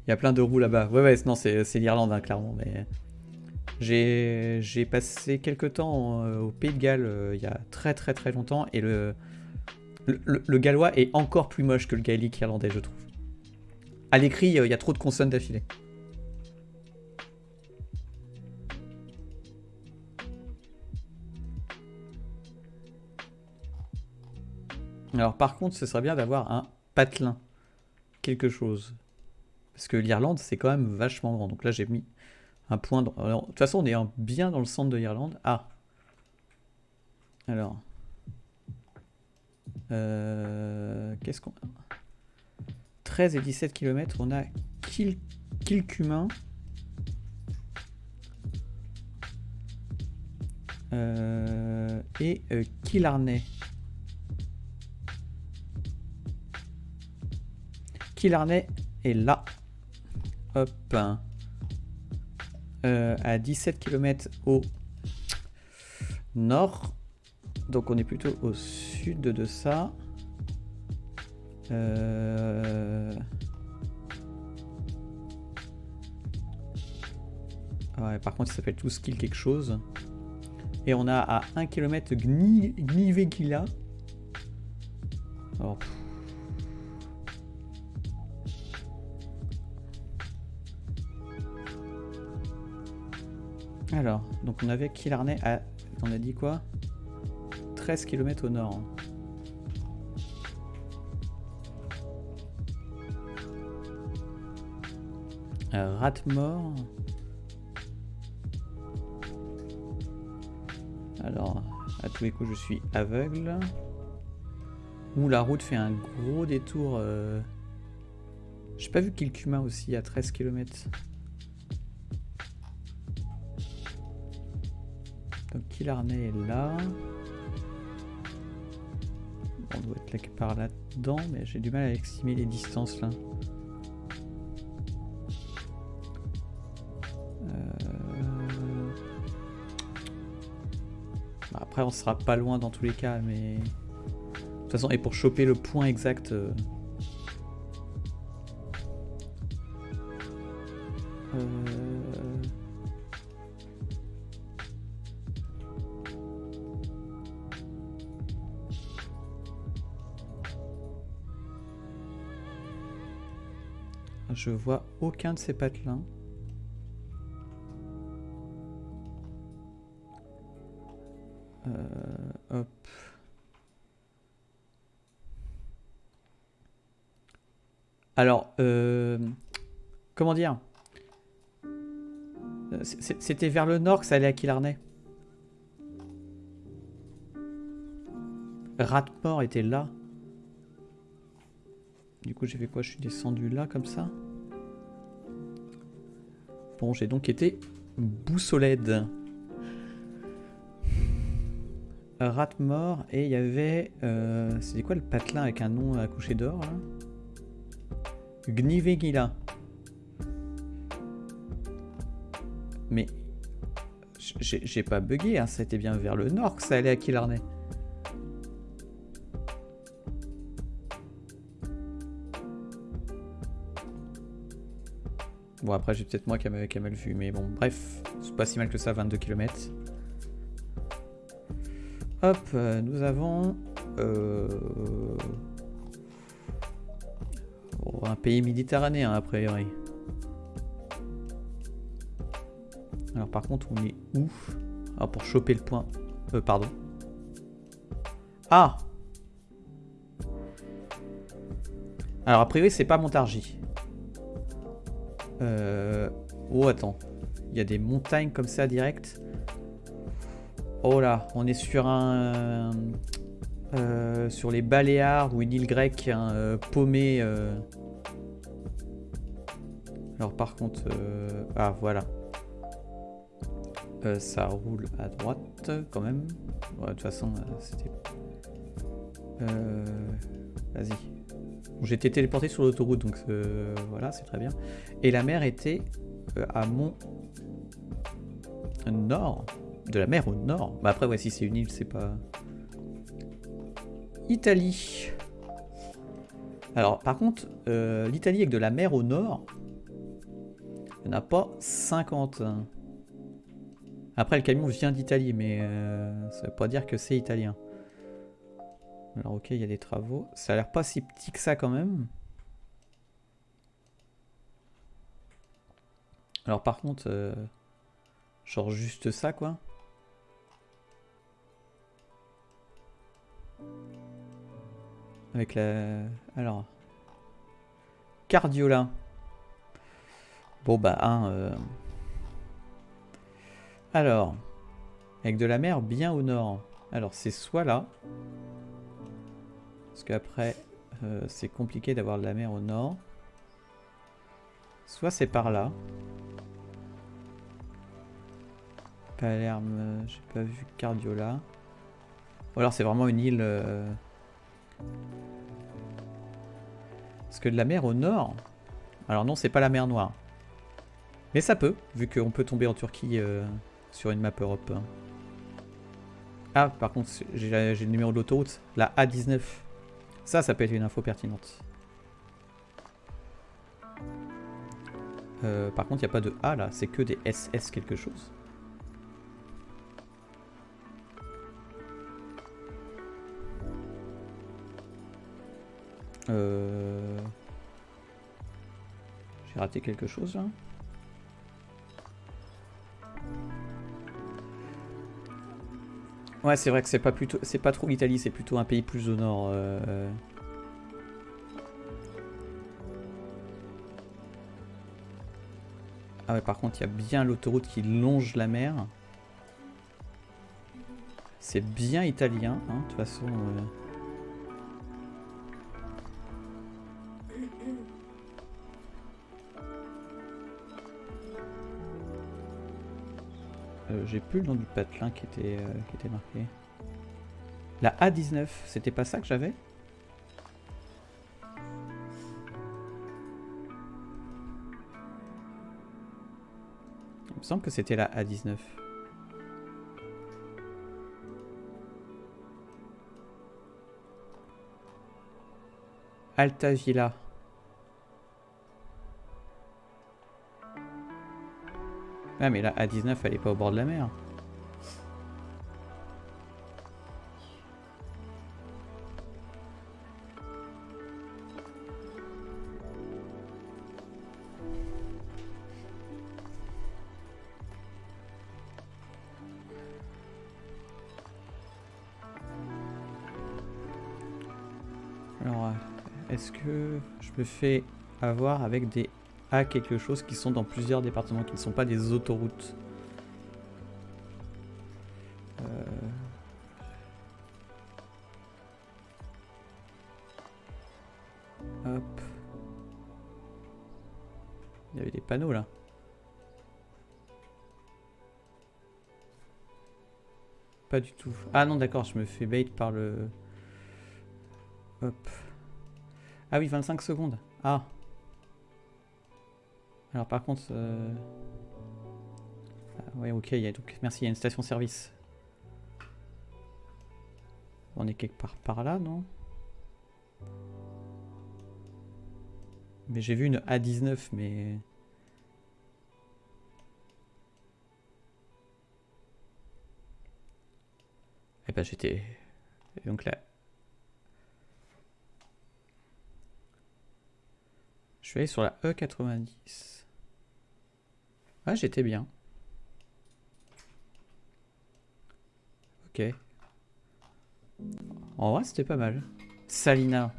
[SPEAKER 1] Il y a plein de roues là-bas. Ouais, ouais, non, c'est l'Irlande, hein, clairement. Mais j'ai passé quelques temps euh, au Pays de Galles euh, il y a très très très longtemps et le, le, gallois est encore plus moche que le gaélique irlandais, je trouve. À l'écrit, euh, il y a trop de consonnes d'affilée. Alors par contre, ce serait bien d'avoir un patelin quelque chose. Parce que l'Irlande, c'est quand même vachement grand. Donc là, j'ai mis un point... de toute façon, on est bien dans le centre de l'Irlande. Ah Alors... Euh, qu'est-ce qu'on... 13 et 17 km, on a Kil Kilcumin. Euh, et euh. Killarney est là. Hop. Euh, à 17 km au nord. Donc on est plutôt au sud de ça. Euh, ouais, par contre, il s'appelle tout skill quelque chose. Et on a à 1 km Gni, Gnivekila. Alors, donc on avait Killarney à... On a dit quoi? 13 km au nord. Euh, Ratmore. Alors, à tous les coups, je suis aveugle. Où la route fait un gros détour. euh, J'ai pas vu Kilkuma aussi à 13 km. Killarney est là. On doit être quelque part là-dedans, mais j'ai du mal à estimer les distances là. Euh, bah, après, on sera pas loin dans tous les cas, mais. De toute façon, et pour choper le point exact. euh, Je vois aucun de ces patelins. Euh. Alors, euh, comment dire? Euh, C'était vers le nord que ça allait à Killarney. Ratmore était là. Du coup, j'ai fait quoi? Je suis descendu là, comme ça? Bon, j'ai donc été boussolède. Ratmore, et il y avait... Euh, C'était quoi le patelin avec un nom à coucher d'or, Gnivegila. Mais... j'ai- pas bugué, hein, c'était bien vers le nord que ça allait à Killarney. Bon, après, j'ai peut-être moi qui a, mal- vu, mais bon, bref, c'est pas si mal que ça, 22 km. Hop, euh, nous avons euh, oh, un pays méditerranéen, a priori. Alors, par contre, on est où? Ah, pour choper le point. Euh, pardon. Ah Alors, a priori, c'est pas Montargis. Euh... Oh, attends. Il y a des montagnes comme ça direct. Oh là, on est sur un... euh, sur les Baléares ou une île grecque hein, euh, paumée. euh. Alors par contre... euh, Ah, voilà. Euh, ça roule à droite quand même. De toute façon, euh, c'était... Euh, Vas-y. Été téléporté sur l'autoroute, donc voilà, c'est très bien. Et la mer était euh, à mon nord. De la mer au nord. Bah après, ouais, si c'est une île, c'est pas... Italie. Alors, par contre, euh, l'Italie avec de la mer au nord, il n'y en a pas 50. hein. Après, le camion vient d'Italie, mais euh, ça veut pas dire que c'est italien. Alors, ok, il y a des travaux. Ça a l'air pas si petit que ça quand même. Alors, par contre, euh, genre juste ça, quoi. Avec la. Alors. Cardiola. Bon, bah, un. euh, Alors. Avec de la mer bien au nord. Alors, c'est soit là. Parce qu'après, euh, c'est compliqué d'avoir de la mer au nord. Soit c'est par là. Palerme, euh, j'ai pas vu Cardiola. Ou alors c'est vraiment une île. euh, Parce que de la mer au nord. Alors non, c'est pas la mer Noire. Mais ça peut, vu qu'on peut tomber en Turquie euh, sur une map Europe. Ah, par contre, j'ai j'ai le numéro de l'autoroute, la A19. Ça, ça peut être une info pertinente. Euh, par contre, il n'y a pas de A là, c'est que des SS quelque chose. Euh... J'ai raté quelque chose là. Ouais, c'est vrai que c'est pas plutôt, c'est pas trop l'Italie, c'est plutôt un pays plus au nord. euh. Ah ouais, par contre, il y a bien l'autoroute qui longe la mer. C'est bien italien, hein, de toute façon. euh. J'ai plus le nom du patelin qui était, euh, qui était marqué. La A19, c'était pas ça que j'avais? Il me semble que c'était la A19. Altavilla. Ah mais la A19 elle est pas au bord de la mer. Alors, euh, est-ce que je me fais avoir avec des Quelque chose qui sont dans plusieurs départements, qui ne sont pas des autoroutes Euh, Hop. Il y avait des panneaux là. Pas du tout. Ah non d'accord, je me fais bait par le... Hop. Ah oui, 25 secondes. Ah. Alors par contre... euh, ah ouais, ok, y a donc... Merci, il y a une station-service. On est quelque part par là, non? Mais j'ai vu une A19, mais... Eh ben j'étais... Donc là... Je suis allé sur la E90. Ah, j'étais bien. Ok. En vrai, c'était pas mal. Salina.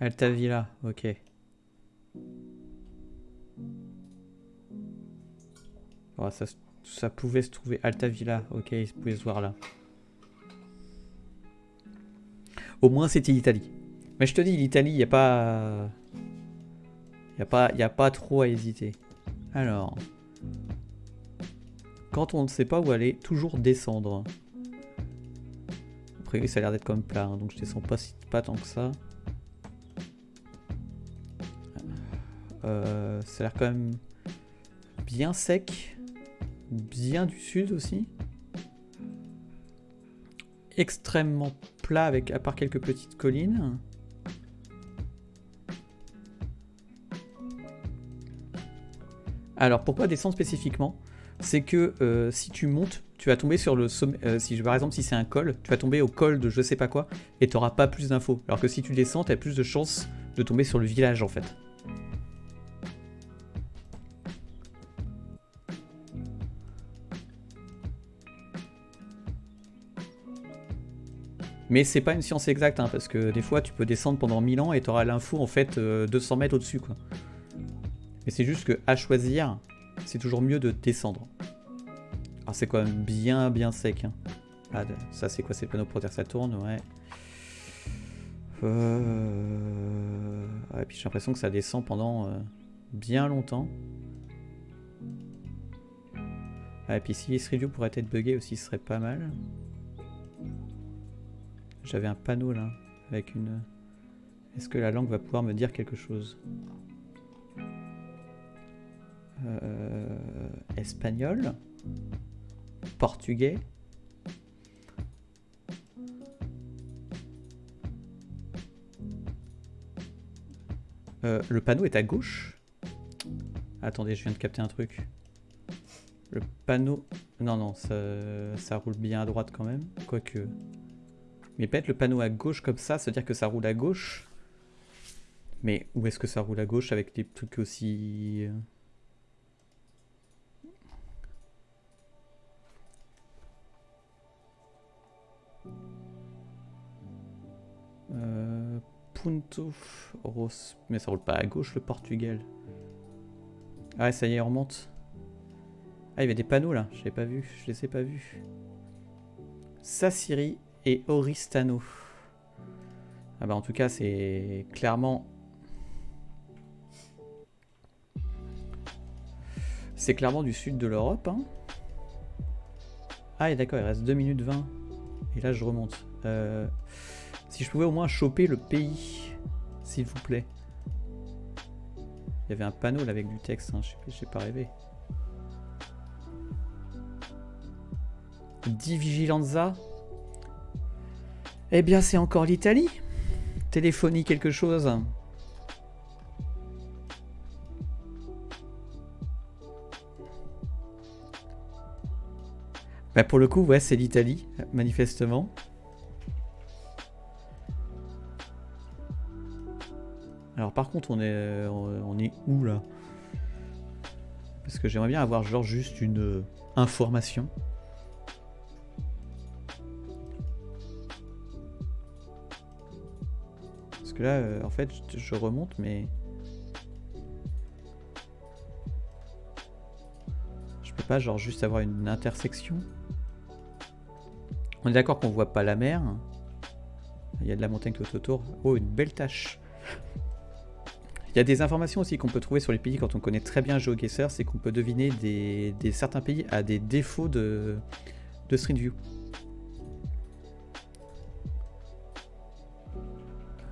[SPEAKER 1] Altavilla, ok. Oh, ça, pouvait se trouver. Altavilla, ok, il pouvait se voir là. Au moins, c'était l'Italie. Mais je te dis, l'Italie, il n'y a pas... Il n'y a, a pas trop à hésiter. Alors... Quand on ne sait pas où aller, toujours descendre. Après, ça a l'air d'être comme plat, hein, donc je descends pas, tant que ça. Euh, ça a l'air quand même bien sec. Bien du sud aussi. Extrêmement plat avec à part quelques petites collines. Alors pourquoi descendre spécifiquement? C'est que euh, si tu montes, tu vas tomber sur le sommet. euh, si par exemple si c'est un col, tu vas tomber au col de je sais pas quoi et tu n'auras pas plus d'infos. Alors que si tu descends, tu as plus de chances de tomber sur le village en fait. Mais c'est pas une science exacte, hein, parce que des fois tu peux descendre pendant 1000 ans et tu auras l'info en fait euh, 200 mètres au-dessus. Mais c'est juste que à choisir, c'est toujours mieux de descendre. Alors c'est quand même bien bien sec. hein. Ah, ça c'est quoi ces panneaux pour dire que ça tourne Ouais. Euh... ouais, puis j'ai l'impression que ça descend pendant euh, bien longtemps. Ah, et puis si ce review pourrait être buggé aussi, ce serait pas mal. J'avais un panneau là, avec une... Est-ce que la langue va pouvoir me dire quelque chose? Espagnol Portugais Euh, Le panneau est à gauche Attendez, je viens de capter un truc. Le panneau... Non, non, ça, ça roule bien à droite quand même. Quoique... Mais peut-être le panneau à gauche comme ça, se dire que ça roule à gauche. Mais où est-ce que ça roule à gauche avec des trucs aussi... Mais ça roule pas à gauche le Portugal. Ah ouais, ça y est, on remonte. Ah, il y avait des panneaux là, je pas vu, je les ai pas vus. Sassiri et Oristano. Ah bah en tout cas, c'est clairement... C'est clairement du sud de l'Europe. Hein. Ah et d'accord, il reste 2 minutes 20. Et là, je remonte. Euh, si je pouvais au moins choper le pays, s'il vous plaît. Il y avait un panneau là avec du texte, hein. je sais pas- rêvé. Di Vigilanza Eh bien, c'est encore l'Italie. Téléphonie quelque chose. Bah pour le coup, ouais, c'est l'Italie, manifestement. Par contre, on est, euh, on est où là? Parce que j'aimerais bien avoir genre juste une euh, information. Parce que là, euh, en fait, je, je remonte, mais... Je peux pas genre juste avoir une intersection On est d'accord qu'on voit pas la mer. Il y a de la montagne tout autour. Oh, une belle tache. Il y a des informations aussi qu'on peut trouver sur les pays quand on connaît très bien GeoGuessr, c'est qu'on peut deviner des, certains pays à des défauts de, de Street View.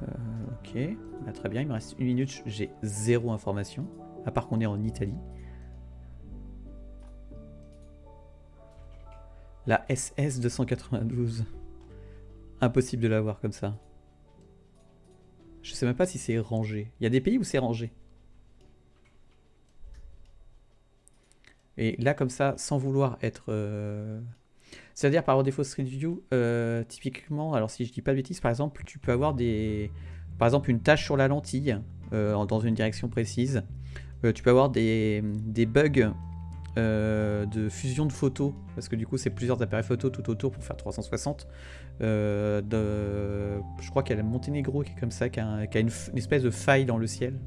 [SPEAKER 1] Euh, ok, Bah, très bien, il me reste une minute, j'ai zéro information, à part qu'on est en Italie. La SS 292. Impossible de l'avoir comme ça. Je sais même pas si c'est rangé. Il y a des pays où c'est rangé. Et là, comme ça, sans vouloir être... euh, C'est-à-dire, par défaut Street View, euh, typiquement, alors si je dis pas de bêtises, par exemple, tu peux avoir des... Par exemple, une tâche sur la lentille, euh, dans une direction précise. Tu peux avoir des, des bugs euh, de fusion de photos, parce que du coup, c'est plusieurs appareils photo tout autour pour faire 360. Euh, je crois qu'il y a le Monténégro qui est comme ça, qui a, une, espèce de faille dans le ciel.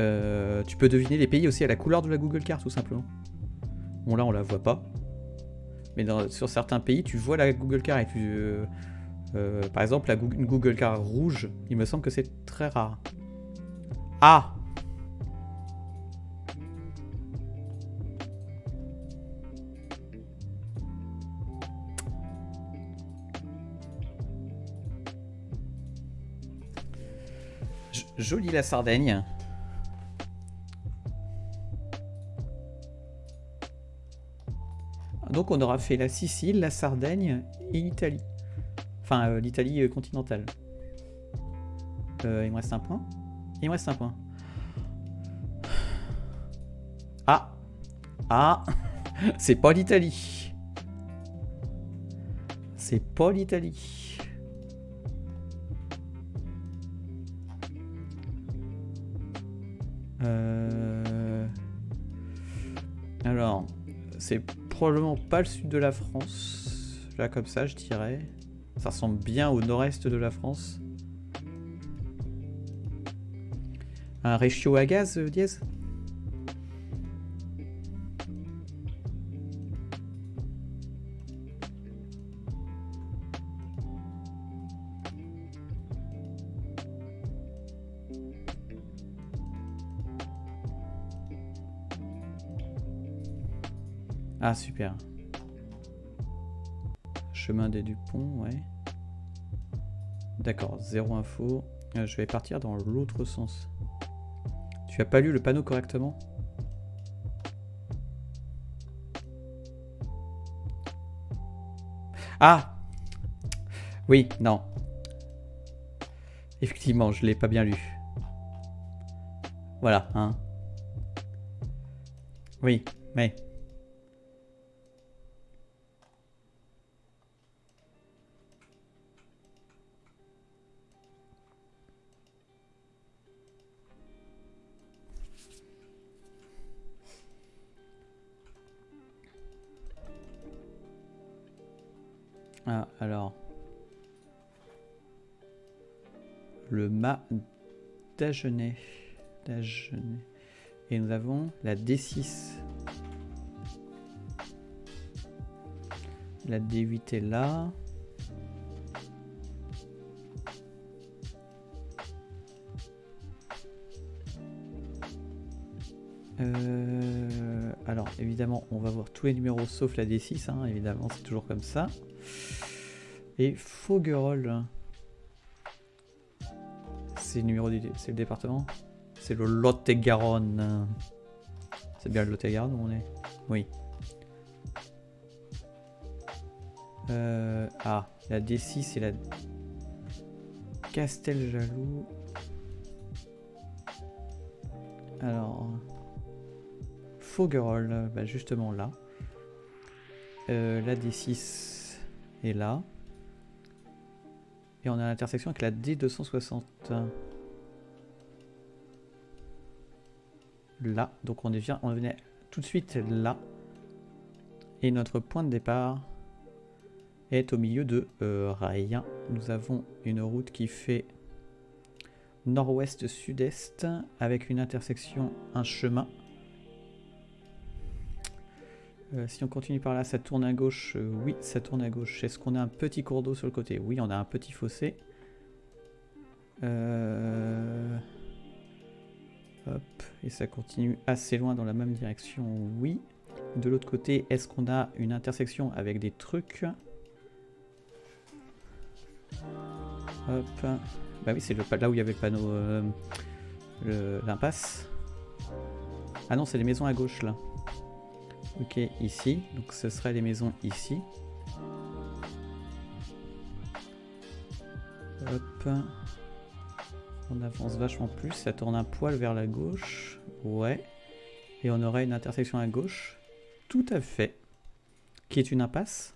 [SPEAKER 1] Euh, tu peux deviner les pays aussi à la couleur de la Google Card, tout simplement. Bon, là, on la voit pas. Mais sur certains pays, tu vois la Google Card et tu. par exemple, la, Goo- une Google Card rouge, il me semble que c'est très rare. Ah Jolie la Sardaigne. Donc on aura fait la Sicile, la Sardaigne et l'Italie. Enfin, euh, l'Italie euh, continentale. Euh, il me reste un point. Il me reste un point. Ah Ah C'est pas l'Italie. C'est pas l'Italie. C'est probablement pas le sud de la France. Là, comme ça, je dirais. Ça ressemble bien au nord-est de la France. Un ratio à gaz, euh, dièse Ah, super. Chemin des Dupont, ouais. D'accord, zéro info. Euh, je vais partir dans l'autre sens. Tu as pas lu le panneau correctement? Ah Oui, non. Effectivement, je l'ai pas bien lu. Voilà, hein. Oui, mais... Mât d'Agenais. Et nous avons la D6. La D8 est là. Euh, alors évidemment on va voir tous les numéros sauf la D6 hein, évidemment c'est toujours comme ça et Faugerolles c'est le numéro du c'est le département. C'est le Lot-et-Garonne. C'est bien le Lot-et-Garonne où on est. Oui. Euh, ah la D6 et la Casteljaloux alors Faugerolles, bah justement là. Euh, la D6 est là. Et on a l'intersection avec la D260. Là. Donc on, devient, on venait tout de suite là. Et notre point de départ est au milieu de euh, rien. Nous avons une route qui fait nord-ouest-sud-est avec une intersection, un chemin euh, si on continue par là, ça tourne à gauche. Euh, oui, ça tourne à gauche. Est-ce qu'on a un petit cours d'eau sur le côté? Oui, on a un petit fossé. Euh, hop, et ça continue assez loin dans la même direction. Oui. De l'autre côté, est-ce qu'on a une intersection avec des trucs? Hop. Bah oui, c'est là où il y avait le panneau, l'impasse. Ah non, c'est les maisons à gauche là. Ok, ici. Donc ce serait les maisons ici. Hop. On avance vachement plus. Ça tourne un poil vers la gauche. Ouais. Et on aurait une intersection à gauche. Tout à fait. Qui est une impasse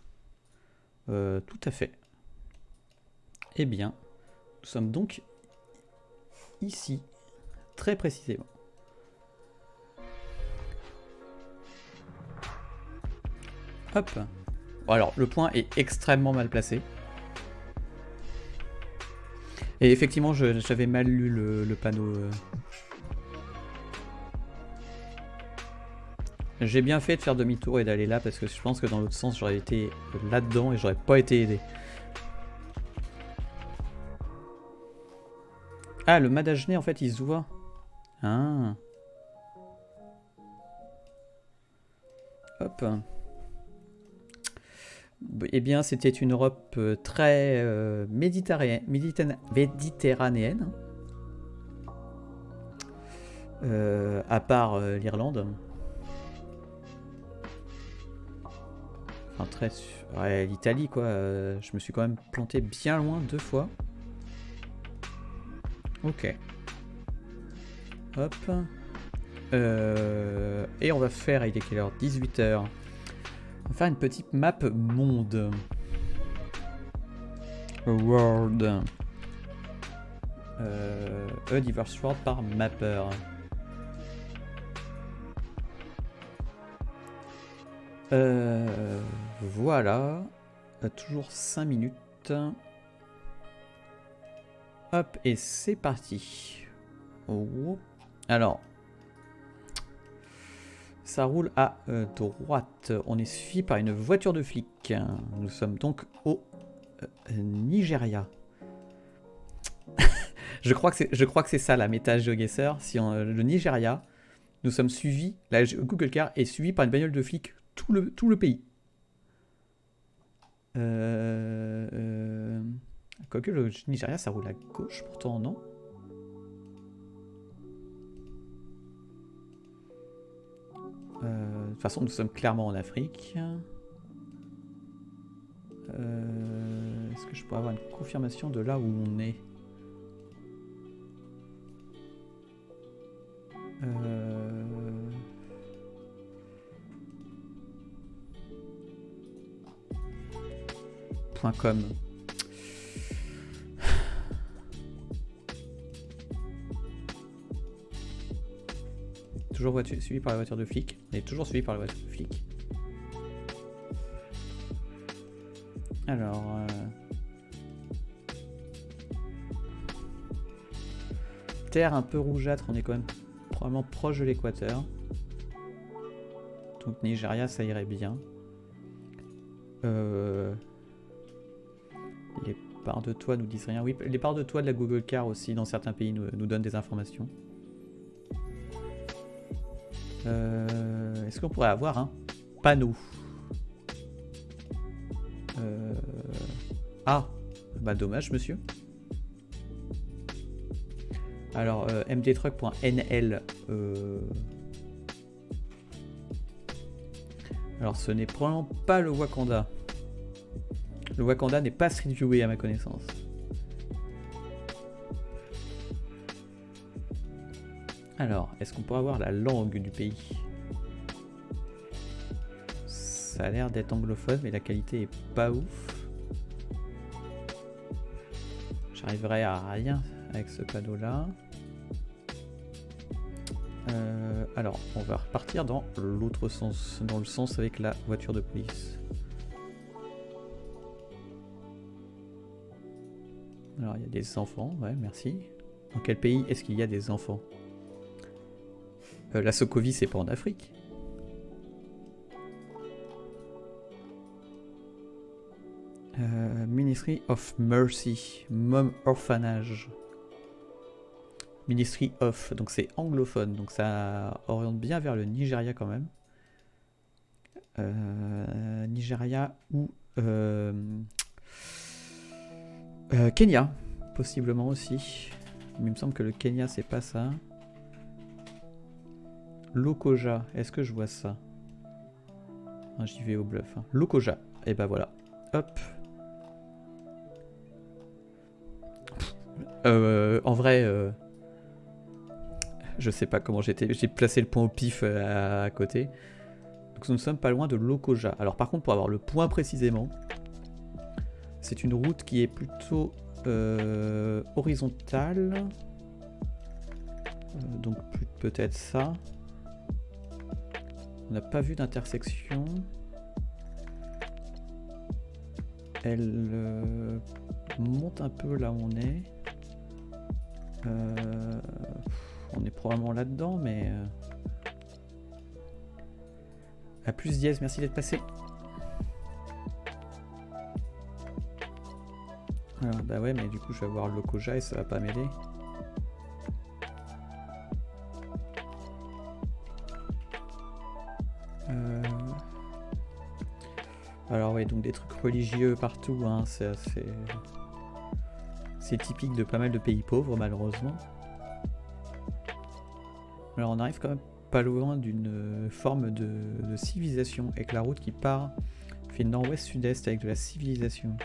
[SPEAKER 1] euh, Tout à fait. Eh bien, nous sommes donc ici. Très précisément. Hop. Alors, le point est extrêmement mal placé. Et effectivement, j'avais mal lu le, panneau. Euh. J'ai bien fait de faire demi-tour et d'aller là parce que je pense que dans l'autre sens, j'aurais été là-dedans et j'aurais pas été aidé. Ah, le Madagenet, en fait, il se voit. Ah. Hop. Eh bien, c'était une Europe euh, très euh, méditerranéenne, euh, à part l'Irlande. Enfin, très... Ouais, l'Italie, quoi. je me suis quand même planté bien loin deux fois. Ok. Hop. et on va faire, il est quelle heure? 18h. On va faire une petite map monde. World. Euh, a diverse world par mapper. Euh, voilà. toujours 5 minutes. Hop, et c'est parti. Alors, ça roule à euh, droite. On est suivi par une voiture de flic. Nous sommes donc au euh, Nigeria. je crois que c'est ça la méta GeoGuessr. Si on, le Nigeria, nous sommes suivis, la Google Car est suivi par une bagnole de flic tout le, tout le pays. Euh, quoique le Nigeria, ça roule à gauche pourtant, non toute façon, nous sommes clairement en Afrique. Euh, est-ce que je pourrais avoir une confirmation de là où on est euh... .com toujours suivi par la voiture de flic. On est toujours suivi par la voiture de flic. Alors... euh, Terre un peu rougeâtre, on est quand même probablement proche de l'équateur. Donc Nigeria, ça irait bien. Euh, Les parts de toit nous disent rien. Oui, les parts de toit de la Google Car aussi, dans certains pays, nous donnent des informations. Euh, Est-ce qu'on pourrait avoir un panneau Euh, Ah, bah dommage, monsieur. Alors, euh, mdtruck.nl. euh, Alors, ce n'est probablement pas le Wakanda. Le Wakanda n'est pas street viewé à ma connaissance. Alors, est-ce qu'on pourrait avoir la langue du pays? Ça a l'air d'être anglophone, mais la qualité est pas ouf. J'arriverai à rien avec ce panneau-là. Euh, alors, on va repartir dans l'autre sens, dans le sens avec la voiture de police. Alors, il y a des enfants, ouais, merci. Dans quel pays est-ce qu'il y a des enfants? Euh, La Sokovie, c'est pas en Afrique Euh, Ministry of Mercy, Mom Orphanage. Ministry of, donc c'est anglophone, donc ça oriente bien vers le Nigeria quand même. Euh, Nigeria ou Kenya, possiblement aussi. Mais il me semble que le Kenya c'est pas ça. Lokoja, est-ce que je vois ça? Ah, J'y vais au bluff. hein. Lokoja, et ben voilà. Hop. Euh, en vrai, euh, je sais pas comment j'étais. J'ai placé le point au pif euh, à, côté. Nous ne sommes pas loin de Lokoja. Alors par contre, pour avoir le point précisément, c'est une route qui est plutôt horizontale. Donc peut-être ça. On n'a pas vu d'intersection. Elle euh, monte un peu là où on est. Euh, on est probablement là-dedans, mais... euh, À plus dièse, merci d'être passé. Alors, bah ouais, mais du coup, je vais avoir le Lokoja et ça va pas m'aider. Euh, Alors ouais, donc des trucs religieux partout, hein, c'est typique de pas mal de pays pauvres, malheureusement. Alors on arrive quand même pas loin d'une euh, forme de, civilisation, avec la route qui part, fait nord-ouest-sud-est avec de la civilisation.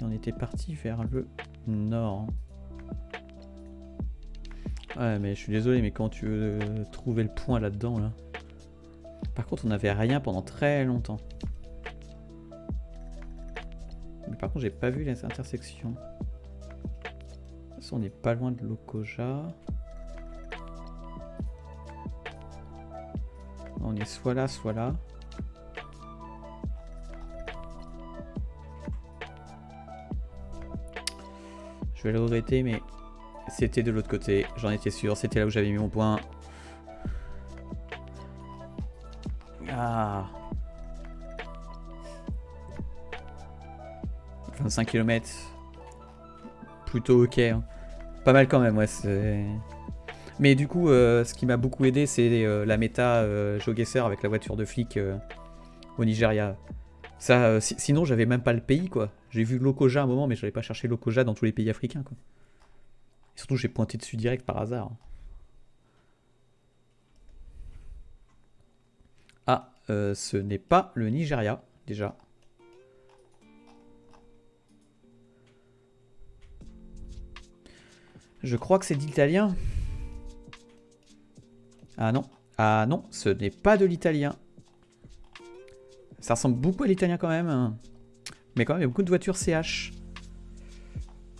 [SPEAKER 1] Et on était parti vers le nord. Ouais, mais je suis désolé, mais quand tu veux euh, trouver le point là-dedans, là... Par contre, on n'avait rien pendant très longtemps. Mais par contre, j'ai pas vu les intersections. On n'est pas loin de Lokoja. On est soit là, soit là. Je vais le regretter, mais c'était de l'autre côté. J'en étais sûr. C'était là où j'avais mis mon point. Ah. 25 km. Plutôt ok. hein. Pas mal quand même, ouais. Mais du coup, euh, ce qui m'a beaucoup aidé, c'est euh, la méta euh, GeoGuessr avec la voiture de flic euh, au Nigeria. Ça, si- sinon, j'avais même pas le pays, quoi. J'ai vu Lokoja à un moment, mais je n'avais pas cherché Lokoja dans tous les pays africains, quoi. Et surtout, j'ai pointé dessus direct par hasard. Ah, euh, ce n'est pas le Nigeria, déjà. Je crois que c'est de l'italien. Ah non. Ah non, ce n'est pas de l'italien. Ça ressemble beaucoup à l'italien quand même. Mais quand même, il y a beaucoup de voitures CH.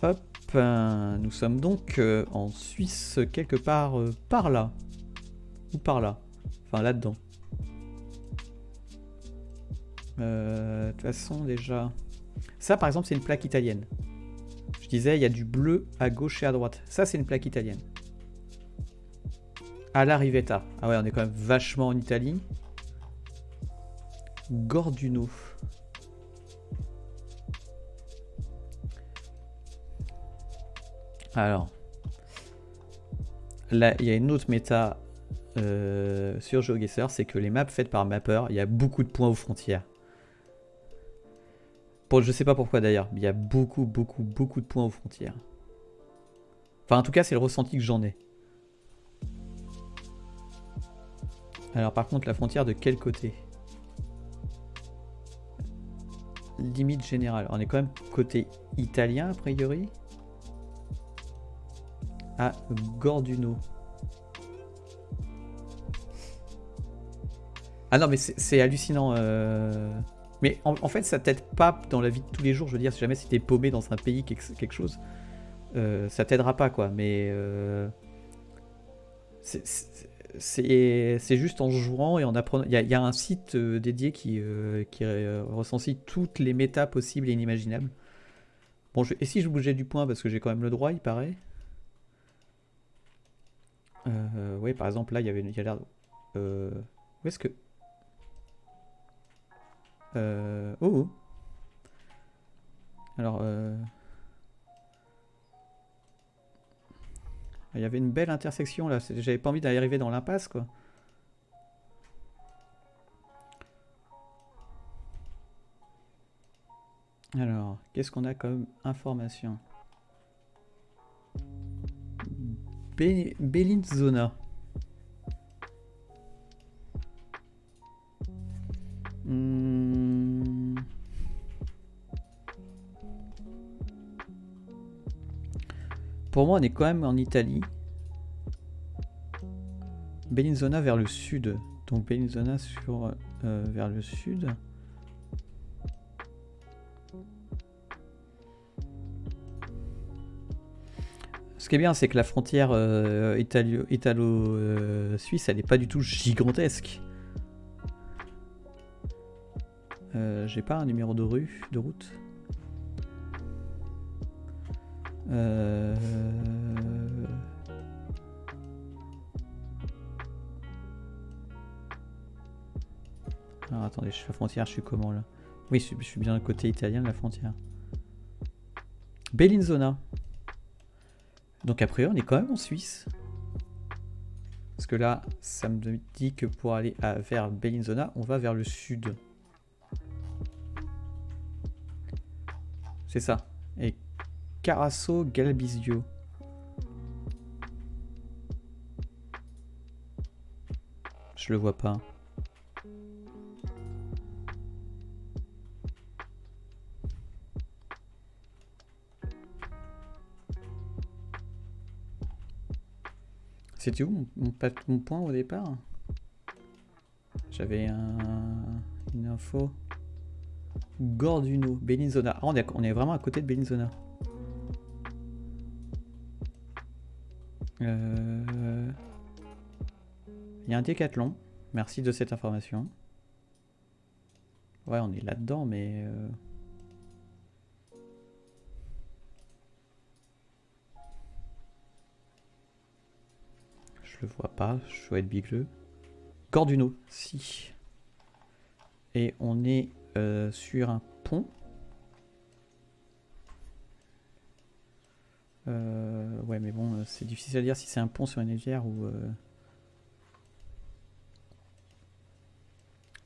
[SPEAKER 1] Hop. nous sommes donc euh, en Suisse, quelque part euh, par là. Ou par là. Enfin, là-dedans. Euh, De toute façon, déjà... Ça, par exemple, c'est une plaque italienne. Je disais, il y a du bleu à gauche et à droite. Ça, c'est une plaque italienne. À la Rivetta. Ah ouais, on est quand même vachement en Italie. Gorduno. Alors. Là, il y a une autre méta euh, sur GeoGuessr, c'est que les maps faites par Mapper, il y a beaucoup de points aux frontières. Je sais pas pourquoi d'ailleurs, mais il y a beaucoup, beaucoup, beaucoup de points aux frontières. Enfin, en tout cas, c'est le ressenti que j'en ai. Alors, par contre, la frontière de quel côté? Limite générale. On est quand même côté italien, a priori. À Gorduno. Ah non, mais c'est hallucinant. euh. Mais en, fait, ça t'aide pas dans la vie de tous les jours. Je veux dire, si jamais t'es paumé dans un pays, quelque, chose, euh, ça t'aidera pas, quoi. Mais euh, c'est- juste en jouant et en apprenant. Il y, a- un site euh, dédié qui, euh, recensit toutes les méta possibles et inimaginables. Bon, je- et si je bougeais du point, parce que j'ai quand même le droit, il paraît? Euh, oui, par exemple, là, il y avait il a l'air. Où est-ce que. Euh, oh, oh. Alors, euh, il y avait une belle intersection là. J'avais pas envie d'arriver dans l'impasse quoi. Alors, qu'est-ce qu'on a comme information? Be- Bellinzona. Hmm. Pour moi, on est quand même en Italie. Bellinzona vers le sud. Donc Bellinzona sur euh, vers le sud. Ce qui est bien, c'est que la frontière euh, italo-suisse, elle n'est pas du tout gigantesque. Euh, J'ai pas un numéro de rue, de route? Euh... Alors attendez, je suis à la frontière, je suis comment là? Oui, je suis, je suis bien côté italien de la frontière. Bellinzona. Donc a priori, on est quand même en Suisse. Parce que là, ça me dit que pour aller vers Bellinzona, on va vers le sud. C'est ça. Et Carasso Galbizio. Je le vois pas. C'était où mon, mon point au départ? J'avais un- une info. Gorduno, Bellinzona. Ah, on, est, on est vraiment à côté de Bellinzona. Euh, Il y a un décathlon. Merci de cette information. Ouais, on est là-dedans, mais... euh, Je le vois pas, je dois être bigleux. Gorduno, si. Et on est euh, sur un pont. Euh, ouais, mais bon, euh, c'est difficile à dire si c'est un pont sur une rivière ou. euh,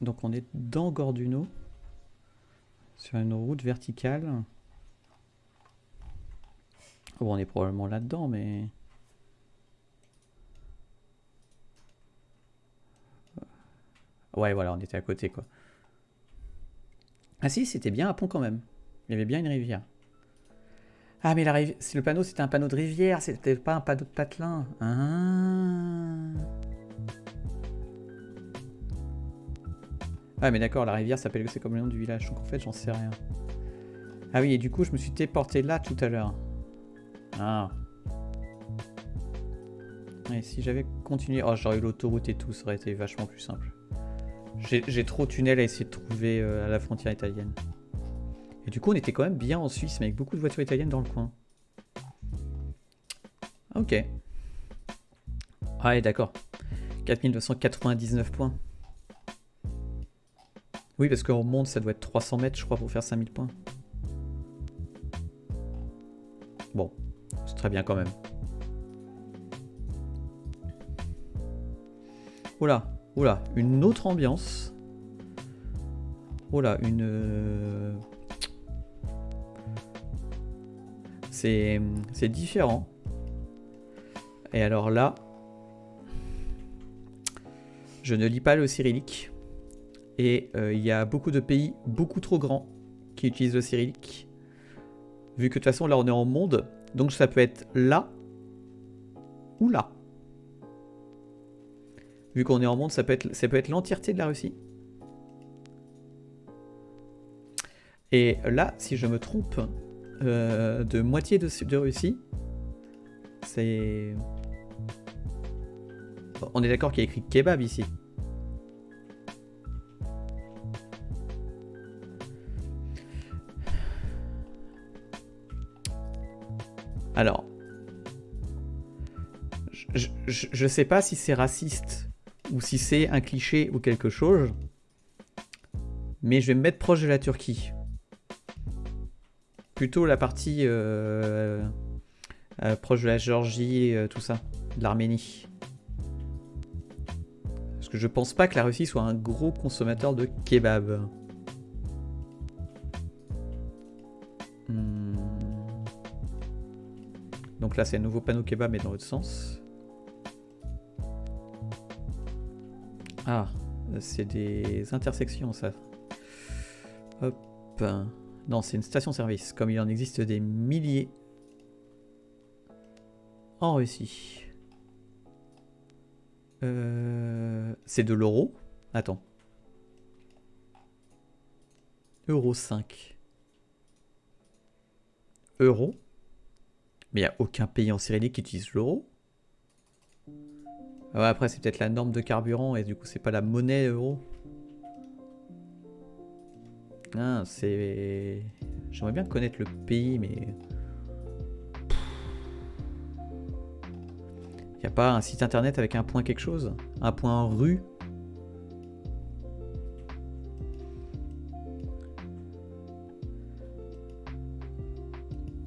[SPEAKER 1] Donc on est dans Gorduno, sur une route verticale. Bon, on est probablement là-dedans, mais. Ouais, voilà, on était à côté, quoi. Ah si, c'était bien un pont quand même. Il y avait bien une rivière. Ah, mais la rivière, le panneau, c'était un panneau de rivière, c'était pas un panneau de patelin. Ah. Ah, mais d'accord, la rivière s'appelle c'est comme le nom du village, donc en fait, j'en sais rien. Ah oui, et du coup, je me suis téléporté là tout à l'heure. Ah. Et si j'avais continué... Oh, j'aurais eu l'autoroute et tout, ça aurait été vachement plus simple. J'ai j'ai trop de tunnels à essayer de trouver euh, à la frontière italienne. Et du coup, on était quand même bien en Suisse, mais avec beaucoup de voitures italiennes dans le coin. Ok. Ah, d'accord. 4299 points. Oui, parce qu'en monde, ça doit être 300 mètres, je crois, pour faire 5000 points. Bon, c'est très bien quand même. Oula, oula, une autre ambiance. Oula, une... C'est différent. Et alors là, je ne lis pas le cyrillique. Et euh, il y a beaucoup de pays beaucoup trop grands qui utilisent le cyrillique. Vu que de toute façon, là, on est en monde. Donc ça peut être là ou là. Vu qu'on est en monde, ça peut être l'entièreté de la Russie. Et là, si je me trompe euh, de moitié de, Russie, c'est... On est d'accord qu'il y a écrit kebab ici. Alors, je, je, je sais pas si c'est raciste ou si c'est un cliché ou quelque chose, mais je vais me mettre proche de la Turquie. Plutôt la partie euh, euh, proche de la Géorgie, euh, tout ça, de l'Arménie. Parce que je pense pas que la Russie soit un gros consommateur de kebab. Hmm. Donc là, c'est un nouveau panneau kebab, mais dans l'autre sens. Ah, c'est des intersections, ça. Hop. Non, c'est une station-service, comme il en existe des milliers en Russie. Euh, c'est de l'euro Attends. Euro 5. Euro Mais il n'y a aucun pays en cyrillique qui utilise l'euro ah après, c'est peut-être la norme de carburant et du coup, c'est pas la monnaie euro. Ah, c'est. J'aimerais bien connaître le pays, mais. Y a pas un site internet avec un point quelque chose? Un point rue?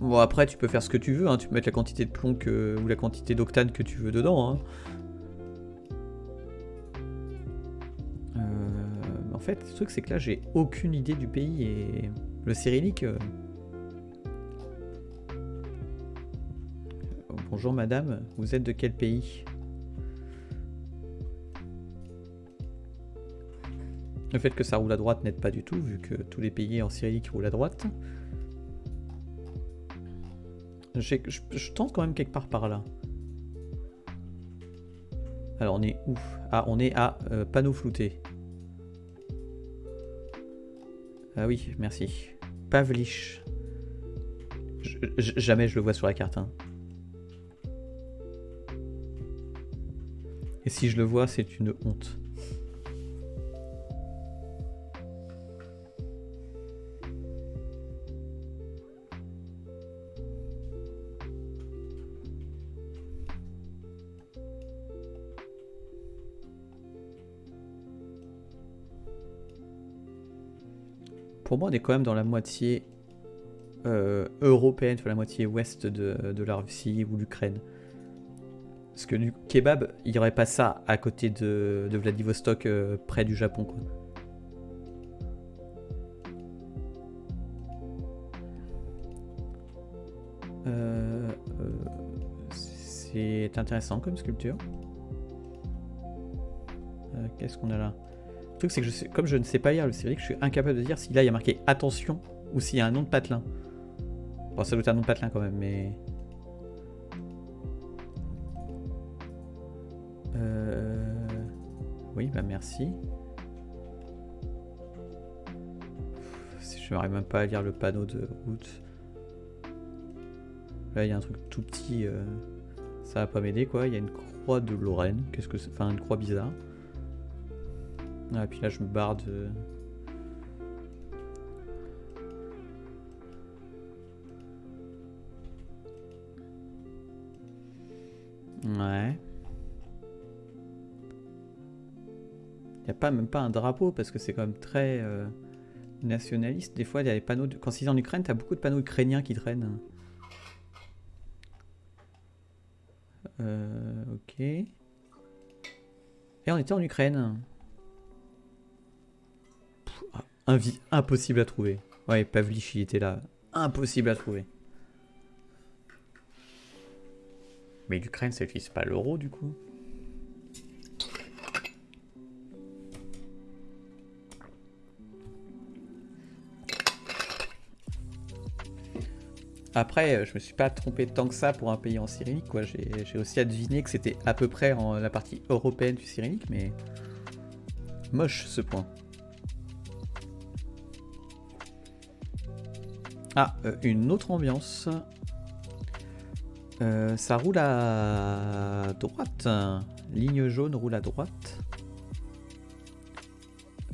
[SPEAKER 1] Bon, après, tu peux faire ce que tu veux. Hein. Tu peux mettre la quantité de plomb ou la quantité d'octane que tu veux dedans. Hein. Fait, le truc, c'est que là, j'ai aucune idée du pays et le cyrillique. euh, Bonjour madame, vous êtes de quel pays? Le fait que ça roule à droite n'aide pas du tout, vu que tous les pays en cyrillique roulent à droite. Je tente quand même quelque part par là. Alors on est où? Ah, on est à euh, panneau flouté. Ah oui, merci. Pavlich. Jamais je le vois sur la carte. hein. Et si je le vois, c'est une honte. On est quand même dans la moitié euh, européenne, la moitié ouest de, de la Russie ou l'Ukraine. Parce que du kebab, il n'y aurait pas ça à côté de, de Vladivostok, euh, près du Japon. Quoi. Euh, c'est intéressant comme sculpture. Qu'est-ce qu'on a là? Truc, c'est que comme je ne sais pas lire le cyrillique, je suis incapable de dire si là il y a marqué attention ou s'il y a un nom de patelin. Bon, ça doit être un nom de patelin quand même, mais. Euh... Oui, bah merci. Je n'arrive même pas à lire le panneau de route. Là, il y a un truc tout petit. euh, Ça va pas m'aider quoi. Il y a une croix de Lorraine. Qu'est-ce que c'est? Enfin, une croix bizarre. Ah, puis là, je me barre de... Ouais. Il n'y a pas même pas un drapeau parce que c'est quand même très euh, nationaliste. Des fois, il y a des panneaux. Quand c'est en Ukraine, tu as beaucoup de panneaux ukrainiens qui traînent. Euh, ok. Et on était en Ukraine. Pff, impossible à trouver. Ouais, Pavlich, était là. Impossible à trouver. Mais l'Ukraine, ça n'utilise pas l'euro du coup Après, euh, je me suis pas trompé tant que ça pour un pays en cyrillique. J'ai, aussi adiviné que c'était à peu près en la partie européenne du cyrillique, mais moche ce point. Ah, euh, une autre ambiance. Euh, ça roule à droite. Ligne jaune roule à droite.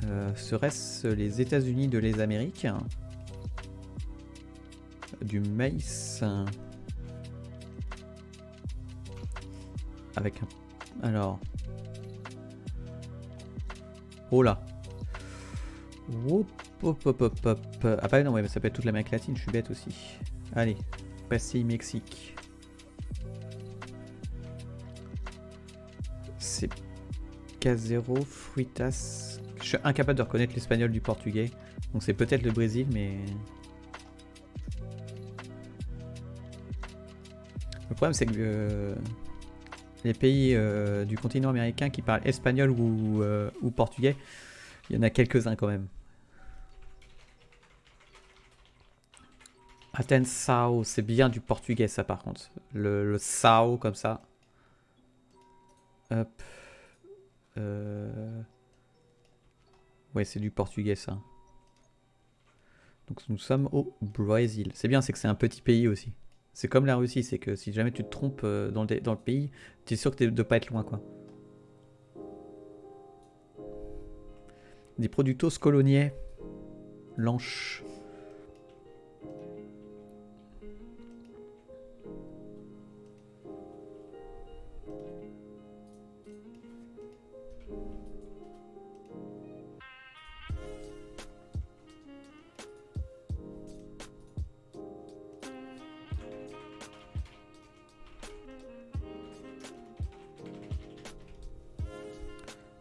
[SPEAKER 1] Euh, Serait-ce les États-Unis de les Amériques Du maïs. Avec un... Alors... Oh là hop, hop, hop, hop. Ah bah non, ouais, ça peut être toute l'Amérique latine, je suis bête aussi. Allez, passez Mexique. c'est Casero Fruitas. Je suis incapable de reconnaître l'espagnol du portugais. Donc c'est peut-être le Brésil, mais... Le problème c'est que euh, les pays euh, du continent américain qui parlent espagnol euh, ou portugais, il y en a quelques-uns quand même. Sao, c'est bien du portugais ça par contre. Le, Sao comme ça. Hop. Euh... Ouais, c'est du portugais ça. Donc nous sommes au Brésil. C'est bien, c'est que c'est un petit pays aussi. C'est comme la Russie, c'est que si jamais tu te trompes euh, dans le, pays, tu es sûr que de pas être loin quoi. Des productos coloniais. Lanches.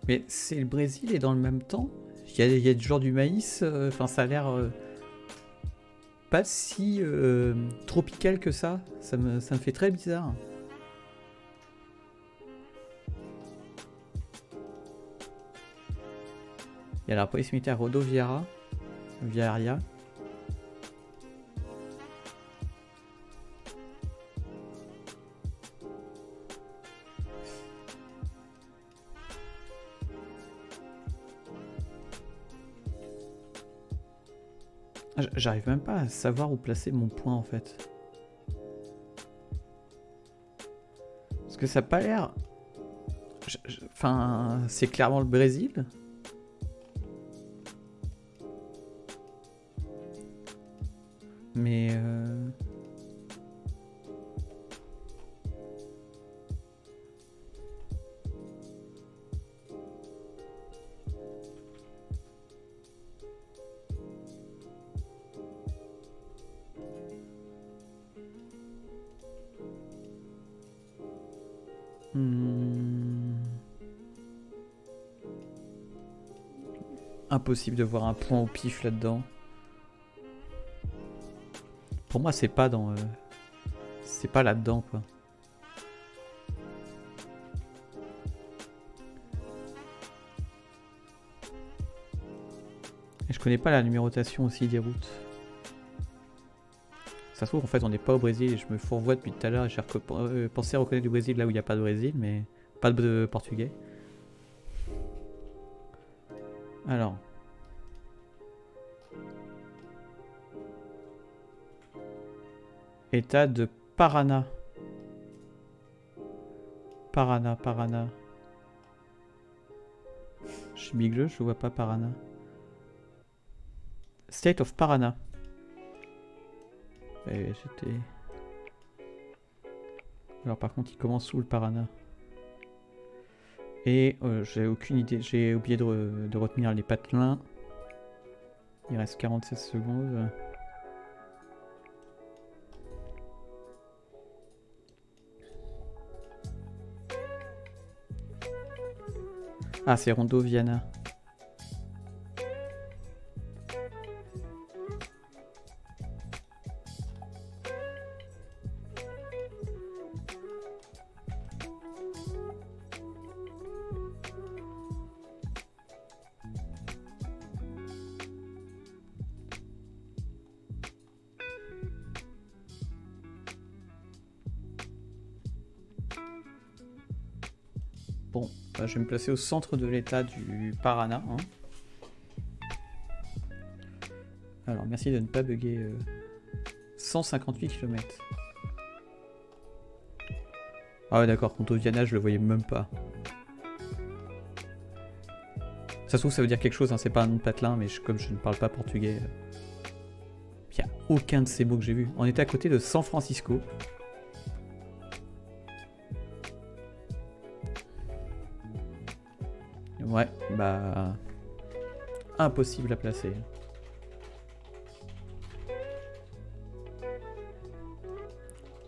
[SPEAKER 1] Mais c'est le Brésil et dans le même temps, il y a, y a toujours du maïs. Euh, enfin, ça a l'air euh, pas si euh, tropical que ça. Ça me, fait très bizarre. Il y a la police militaire Rodoviera, Viaria. J'arrive même pas à savoir où placer mon point en fait. Parce que ça n'a pas l'air... Enfin, c'est clairement le Brésil. Impossible de voir un point au pif là-dedans. Pour moi, c'est pas dans... Euh, c'est pas là-dedans, quoi. Je connais pas la numérotation aussi des routes. Ça se trouve, en fait, on n'est pas au Brésil et je me fourvoie depuis tout à l'heure et j'ai euh, pensé reconnaître du Brésil là où il n'y a pas de Brésil, mais pas de portugais. Alors. État de Parana. Parana, Parana. Chez Bigle, je vois pas Parana. State of Parana. Alors par contre, il commence sous le Parana. Et euh, j'ai aucune idée, j'ai oublié de, de retenir les patelins. Il reste 47 secondes. Ah, c'est Rondo Viana. Me placer au centre de l'état du Parana. hein. Alors, merci de ne pas bugger. euh, 158 km. Ah ouais, d'accord, Conto Viana, je le voyais même pas. Ça se trouve, ça veut dire quelque chose, hein, c'est pas un nom de patelin, mais comme je ne parle pas portugais, il n'y a aucun de ces mots que j'ai vu. On était à côté de San Francisco. Bah... Impossible à placer.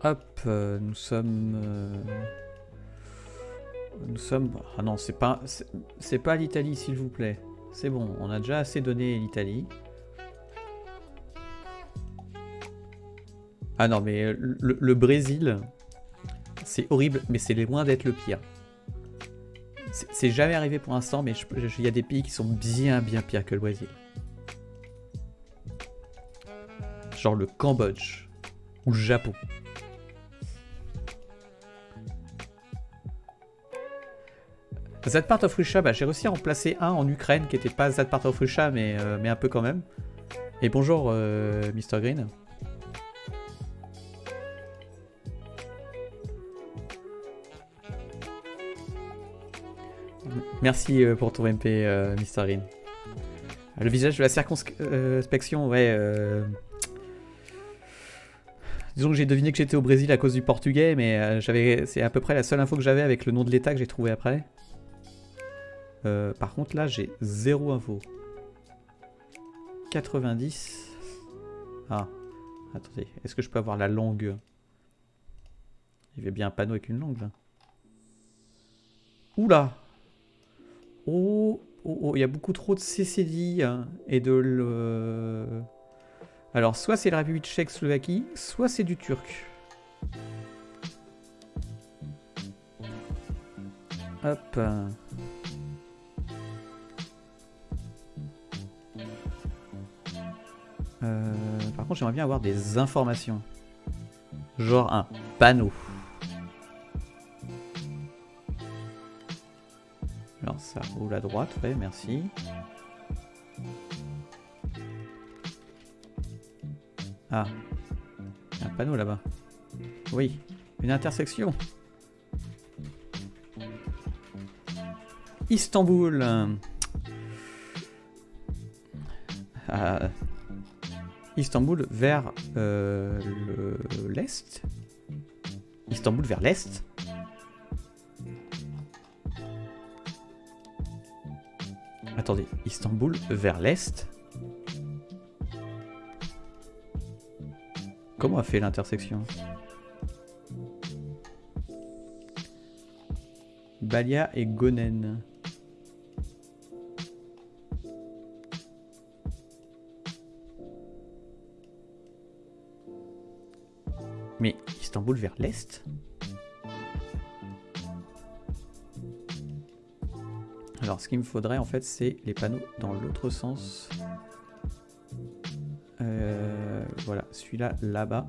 [SPEAKER 1] Hop, euh, nous sommes... euh, Nous sommes... Ah non, c'est pas... c'est- pas l'Italie, s'il vous plaît. C'est bon, on a déjà assez donné l'Italie. Ah non, mais le Brésil, c'est horrible, mais c'est loin d'être le pire. C'est jamais arrivé pour l'instant, mais il y a des pays qui sont bien bien pires que le Brésil. Genre le Cambodge ou le Japon. That of Russia, bah, j'ai réussi à en placer un en Ukraine qui était pas That of Russia, mais, euh, mais un peu quand même. Et bonjour, euh, Mr. Green. Merci euh, pour ton MP, euh, Mr. Green. Le visage de la circonspection, ouais. euh, Disons que j'ai deviné que j'étais au Brésil à cause du portugais, mais euh, c'est à peu près la seule info que j'avais avec le nom de l'État que j'ai trouvé après. Par contre, là, j'ai zéro info. 90. Ah, attendez, est-ce que je peux avoir la langue? Il y avait bien un panneau avec une langue là. Oula Oh, oh, oh, il y a beaucoup trop de CCD hein, et de le... Alors, soit c'est la République tchèque-Slovaquie, soit c'est du turc. Hop. Euh, par contre, j'aimerais bien avoir des informations. Genre un panneau. Ça roule à droite, ouais, merci. Ah, un panneau là-bas. Oui, une intersection. Istanbul. Ah, Istanbul vers euh, le- l'est. Istanbul vers l'est. Attendez, Istanbul vers l'est. Comment a fait l'intersection? Balia et Gonen. Mais Istanbul vers l'est? Alors, ce qu'il me faudrait en fait, c'est les panneaux dans l'autre sens. Euh, voilà, celui-là, là-bas.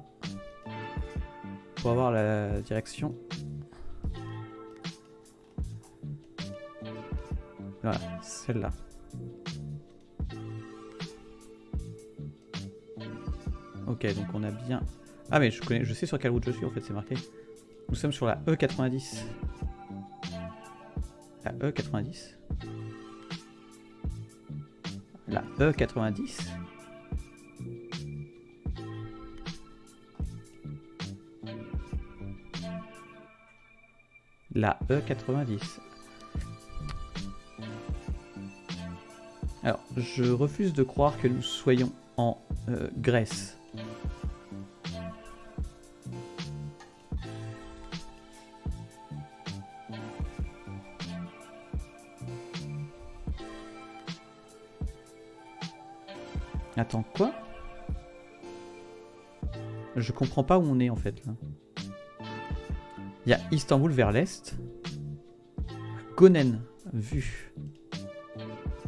[SPEAKER 1] Pour avoir la direction. Voilà, celle-là. Ok, donc on a bien... Ah mais je, connais, je sais sur quelle route je suis en fait, c'est marqué. Nous sommes sur la E90. La E90. La E90 La E90. Alors, je refuse de croire que nous soyons en euh, Grèce. Attends, quoi? Je comprends pas où on est en fait là. Il y a Istanbul vers l'est. Gonen, vue.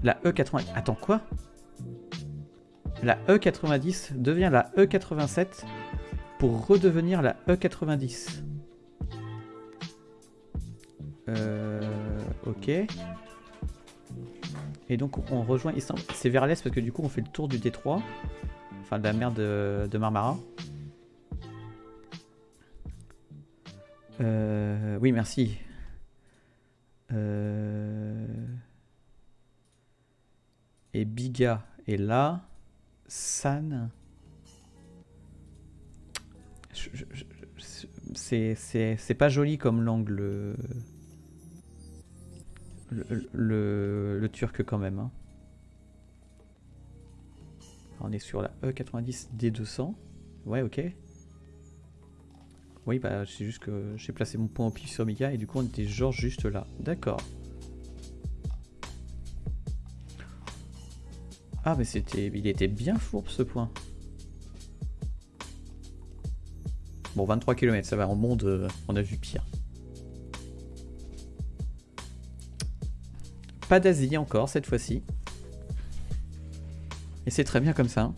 [SPEAKER 1] La E90. Attends, quoi? La E90 devient la E87 pour redevenir la E90. Euh, ok. Et donc on rejoint. C'est vers l'est parce que du coup on fait le tour du détroit. Enfin de la mer de, de Marmara. Euh, oui, merci. Euh, et Biga est là. San. C'est pas joli comme l'angle. Le, turc quand même. hein. On est sur la E E90 D200. Ouais, ok. Oui, bah c'est juste que j'ai placé mon point au pif sur Mika et du coup on était genre juste là. D'accord. Ah mais c'était, il était bien fourbe ce point. Bon 23 km, ça va, en monde euh, on a vu pire. Pas d'Asie encore cette fois-ci. Et c'est très bien comme ça.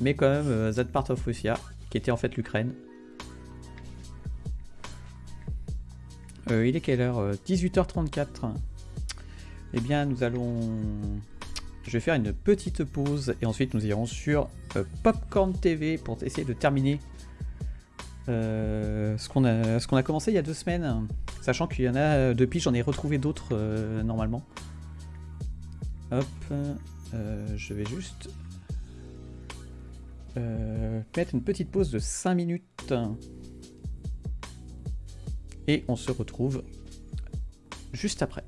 [SPEAKER 1] Mais quand même, euh, that part of Russia, qui était en fait l'Ukraine. Euh, il est quelle heure Euh, 18h34. Eh bien, nous allons... Je vais faire une petite pause et ensuite nous irons sur euh, Popcorn TV pour essayer de terminer euh, ce qu'on a, ce qu'on a commencé il y a deux semaines. Sachant qu'il y en a, euh, depuis j'en ai retrouvé d'autres euh, normalement. Hop, euh, je vais juste mettre une petite pause de 5 minutes. Et on se retrouve juste après.